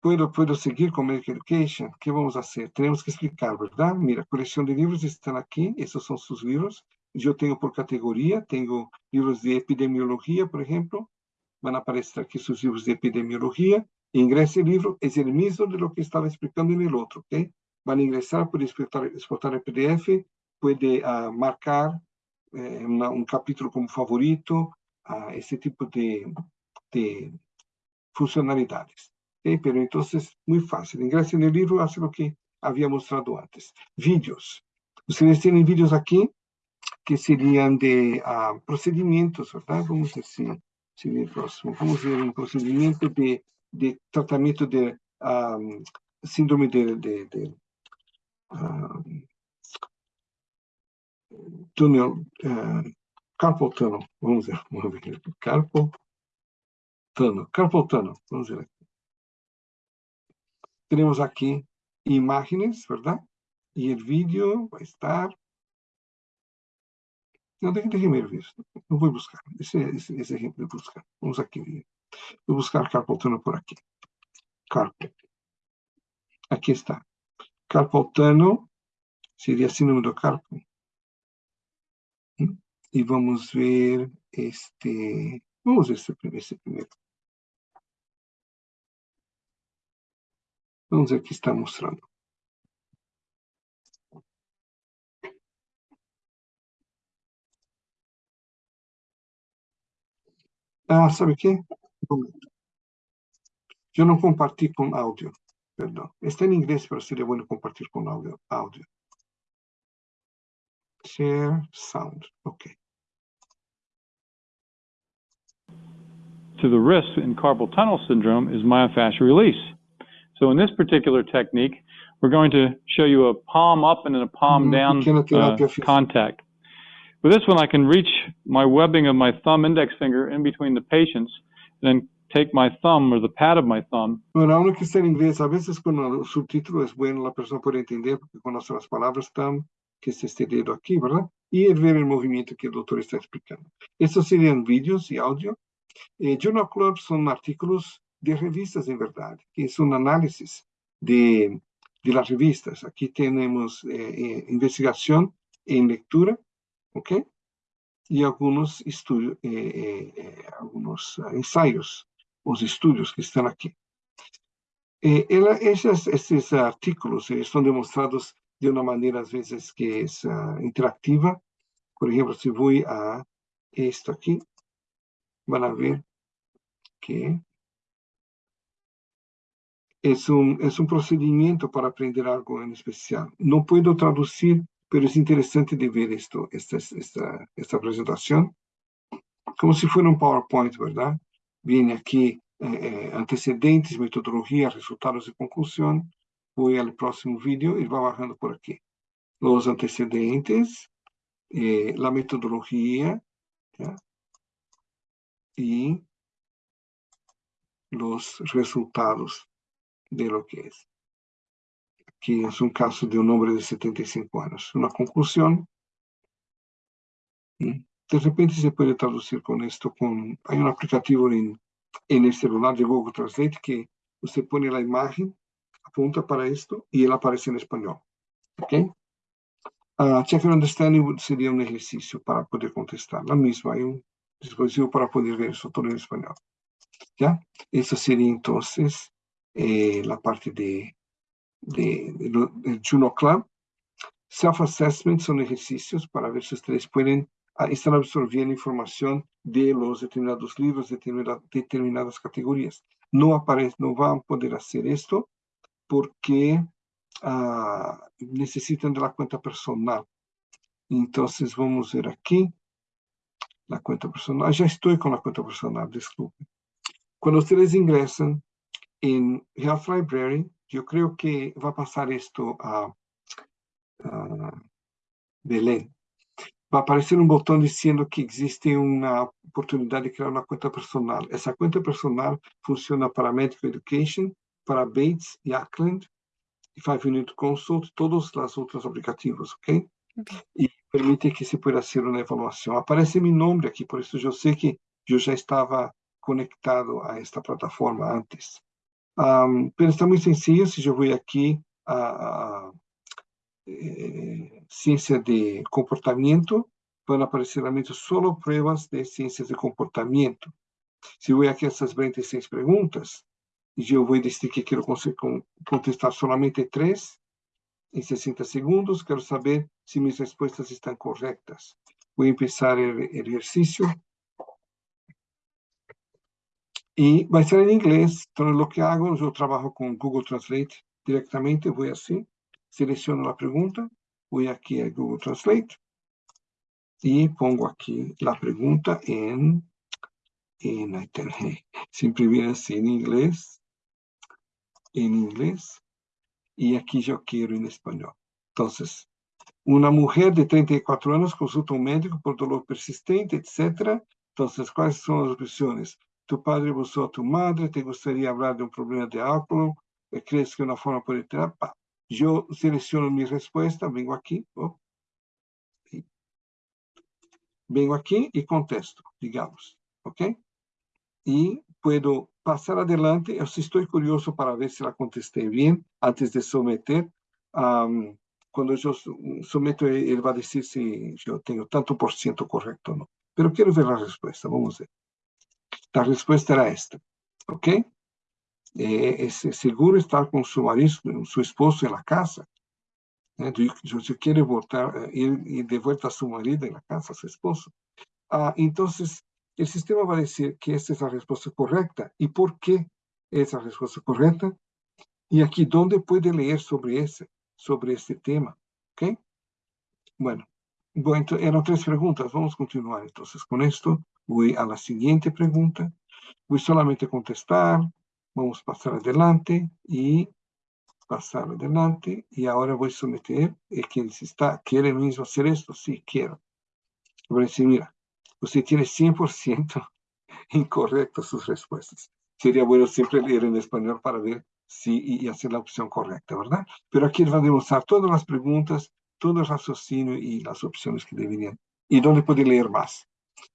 Puedo, puedo seguir con Medical Education. ¿Qué vamos a hacer? Tenemos que explicar, ¿verdad? Mira, colección de libros están aquí. Esos son sus libros. Yo tengo por categoría, tengo libros de epidemiología, por ejemplo. Van a aparecer aquí sus libros de epidemiología. Ingrese el libro, es el mismo de lo que estaba explicando en el otro, ¿ok? Van a ingresar, puede exportar, exportar el PDF, puede uh, marcar eh, una, un capítulo como favorito, uh, ese tipo de, de funcionalidades. ¿okay? Pero entonces, muy fácil. Ingresa en el libro, hace lo que había mostrado antes. Vídeos. Ustedes tienen vídeos aquí que serían de uh, procedimientos, ¿verdad? Vamos a decir, sería el próximo. Vamos a ver un procedimiento de, de tratamiento de um, síndrome de, de, de uh, túnel, uh, carpal tunnel, vamos ver, vamos ver, carpal tunnel, carpal tunnel, vamos ver aqui. Temos aqui imagens, verdade? E o vídeo vai estar... Não, eu ver isso. Não vou buscar. Esse, esse, esse exemplo de buscar. Vamos aqui. Voy a buscar carpal tunnel por aquí. Carpal. Aquí está. Carpal tunnel sería sinónimo de carpal. ¿Mm? Y vamos a ver este, vamos a ver este, este primero. Vamos a ver qué está mostrando. Ah, ¿sabe qué? Yo no compartí con audio, perdón. Está en inglés, pero sería bueno compartir con audio. audio. Share sound, ok. To the risk in carpal tunnel syndrome is myofascial release. So in this particular technique, we're going to show you a palm up and then a palm down uh, contact. With this one, I can reach my webbing of my thumb index finger in between the patients, and then take my thumb or the pad of my thumb Bueno, aún que está en inglés, a veces con el subtítulo es bueno, la persona puede entender porque conoce las palabras tan que es este dedo aquí, ¿verdad? Y el ver el movimiento que el doctor está explicando. Estos serían vídeos y audio. Eh, Journal Club son artículos de revistas en verdad, que es un análisis de, de las revistas. Aquí tenemos eh, eh, investigación en lectura, ¿ok? Y algunos estudios, eh, eh, eh, algunos ensayos, los estudios que están aquí. Eh, ela- esses, esses artículos eles são demonstrados de uma maneira, às vezes, que é ah, interativa. Por exemplo, se vou a esto aqui, van a ver que es un, es un procedimiento para aprender algo en especial. No puedo traducir, pero es interesante de ver esto, esta, esta, esta presentación, como si fuera un PowerPoint, ¿verdad? Viene aquí eh, eh, antecedentes, metodología, resultados de conclusión. Voy al próximo vídeo y va bajando por aquí. Los antecedentes, eh, la metodología, ¿ya? y los resultados de lo que es. Aquí es un caso de un hombre de 75 años. Una conclusión. ¿Mm? De repente se puede traducir con esto. Con, hay un aplicativo en, en el celular de Google Translate que usted pone la imagen, apunta para esto y él aparece en español. ¿Ok? Uh, check your understanding sería un ejercicio para poder contestar. La misma, hay un dispositivo para poder ver eso todo en español. ¿Ya? Eso sería entonces eh, la parte de, de, de del Juno Club. Self-assessment son ejercicios para ver si ustedes pueden ah, estar absorbiendo información de los determinados libros, determinada- determinadas categorías. No, aparece, no van a poder hacer esto porque ah, necesitan de la cuenta personal. Entonces vamos a ver aquí la cuenta personal. Ya estoy con la cuenta personal, disculpe. Cuando ustedes ingresan en Health Library, yo creo que va a pasar esto a, a Belén. Va a aparecer un botón diciendo que existe una oportunidad de crear una cuenta personal. Esa cuenta personal funciona para Medical Education, para Bates y Ackland, y Five Minute Consult, todos los otros aplicativos, ¿ok? Bien. y permite que se pueda hacer una evaluación. Aparece mi nombre aquí, por eso yo sé que yo ya estaba conectado a esta plataforma antes. Am, pero está muy sencillo, si yo voy aquí a, a, eh, ciencia de comportamiento, van a aparecer realmente solo pruebas de ciencias de comportamiento. Si voy aquí a estas 26 preguntas, y yo voy a decir que quiero contestar solamente tres, en 60 segundos, quiero saber si mis respuestas están correctas. Voy a empezar el, el ejercicio. Y va a estar en inglés. Entonces, lo que hago, yo trabajo con Google Translate directamente. Voy así, selecciono la pregunta, voy aquí a Google Translate y pongo aquí la pregunta en, en internet. Siempre viene así en inglés, en inglés. Y aquí yo quiero en español. Entonces, una mujer de 34 años consulta a médico por dolor persistente, etc. Entonces, ¿cuáles son las opciones? Tu padre abusó a tu madre, te gustaría hablar de un problema de alcohol, Eh, crees que una forma puede tener. Yo selecciono mi respuesta, vengo aquí, oh, vengo aquí y contesto, digamos, ¿ok? Y puedo pasar adelante, o si estoy curioso para ver si la contesté bien antes de someter. cuando yo someto, él va a decir si yo tengo tanto por ciento correcto o no. Pero quiero ver la respuesta, vamos a ver. La respuesta era esta, ¿ok? Eh, es seguro estar con su marido, su esposo en la casa. ¿eh? Si si quiere voltar, eh, ir, ir de vuelta a su marido en la casa, a su esposo. Ah, entonces, el sistema va a decir que esta es la respuesta correcta. ¿Y por qué es la respuesta correcta? Y aquí, ¿dónde puede leer sobre ese, sobre este tema? ¿Ok? Bueno, bueno, ento- eran tres preguntas. Vamos a continuar entonces con esto. Voy a la siguiente pregunta. Voy solamente a contestar. Vamos a pasar adelante y pasar adelante. Y ahora voy a someter. eh, ¿Quién se está? ¿Quiere mismo hacer esto? Sí, quiero. Voy a decir, mira, usted tiene 100% incorrectas sus respuestas. Sería bueno siempre leer en español para ver si y, hacer la opción correcta, ¿verdad? Pero aquí va a demostrar todas las preguntas, todo el raciocinio y las opciones que deberían. Y dónde puede leer más.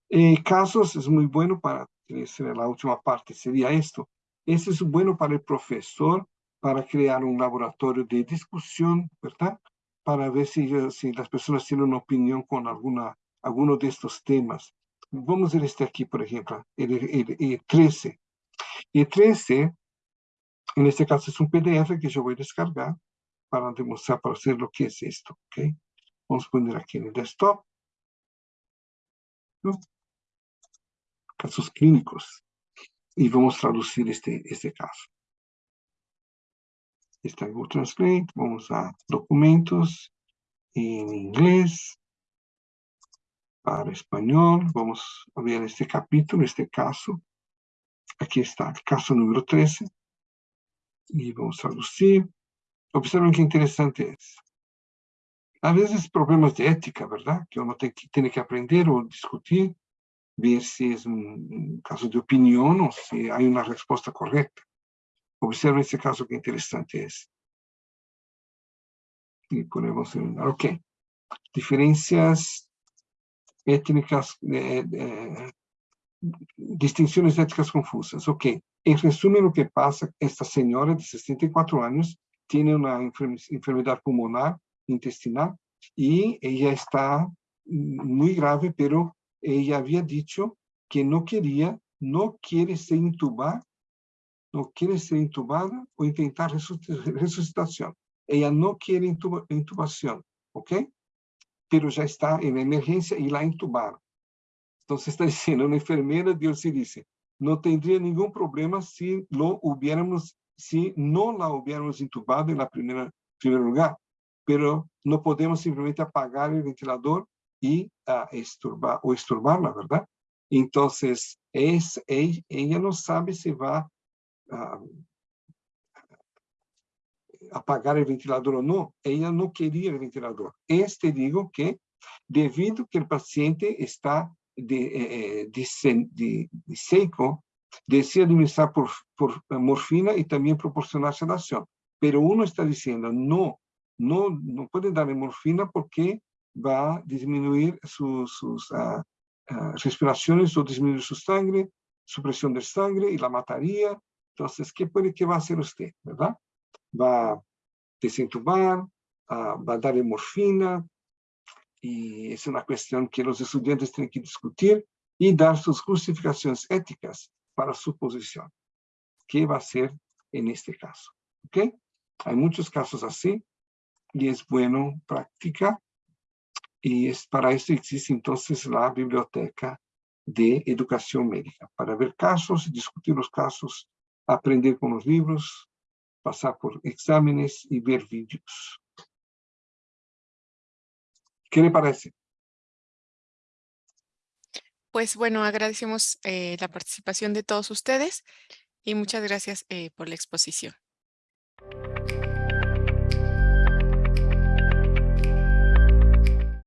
Eh, casos es muy bueno para, la última parte, sería esto. Eso es bueno para el profesor, para crear un laboratorio de discusión, ¿verdad? Para ver si, si las personas tienen una opinión con alguna, alguno de estos temas. Vamos a ver este aquí, por ejemplo, el, el- el 13. El 13, en este caso es un PDF que yo voy a descargar para demostrar, para hacer lo que es esto, ¿ok? Vamos a poner aquí en el desktop. ¿no? Casos clínicos. Y vamos a traducir este, este caso. Está Google Translate, vamos a documentos en inglés, para español, vamos ver este capítulo, este caso. Aquí está, caso número 13. Y vamos a traducir. Observen qué interesante es. A veces problemas de ética, ¿verdad? Que uno te- que que aprender o discutir, ver si es un, caso de opinión o si hay una respuesta correcta. Observen este caso, qué interesante es. Y ponemos en, ok. Diferencias étnicas, eh, eh, distinciones éticas confusas. Ok. En resumen, lo que pasa, esta señora de 64 años tiene una enferme- enfermedad pulmonar intestinal y ella está muy grave, pero ella había dicho que no quería, no quiere ser intubada, no quiere ser intubada o intentar resuc- resucitación. Ella no quiere intuba- intubación, ¿ok? Pero ya está en emergencia y la intubaron. Entonces está diciendo, una enfermera, Dios sí dice, no tendría ningún problema si lo hubiéramos, si no la hubiéramos intubado en la primera, primer lugar, pero no podemos simplemente apagar el ventilador y ah, esturbar, o esturbarla, ¿verdad? Entonces, es, ella, no sabe si va a apagar el ventilador o no. Ella no quería el ventilador. Este digo que debido que el paciente está de, eh, eh, disen- de- de seco, desea administrar por, por morfina y también proporcionar sedación. Pero uno está diciendo, no, no, no puede darle morfina porque va a disminuir su- sus ah, ah, respiraciones o disminuir su sangre, su presión de sangre y la mataría. Entonces, ¿qué puede, qué va a hacer usted? Va a desentubar, ah, va a darle morfina, y es una cuestión que los estudiantes tienen que discutir y dar sus justificaciones éticas para su posición. ¿Qué va a hacer en este caso? ¿Ok? Hay muchos casos así y es bueno practicar. Y es, para eso existe entonces la biblioteca de educación médica, para ver casos, discutir los casos, aprender con los libros, pasar por exámenes y ver vídeos. ¿Qué le parece? Pues bueno, agradecemos eh, la participación de todos ustedes y muchas gracias eh, por la exposición.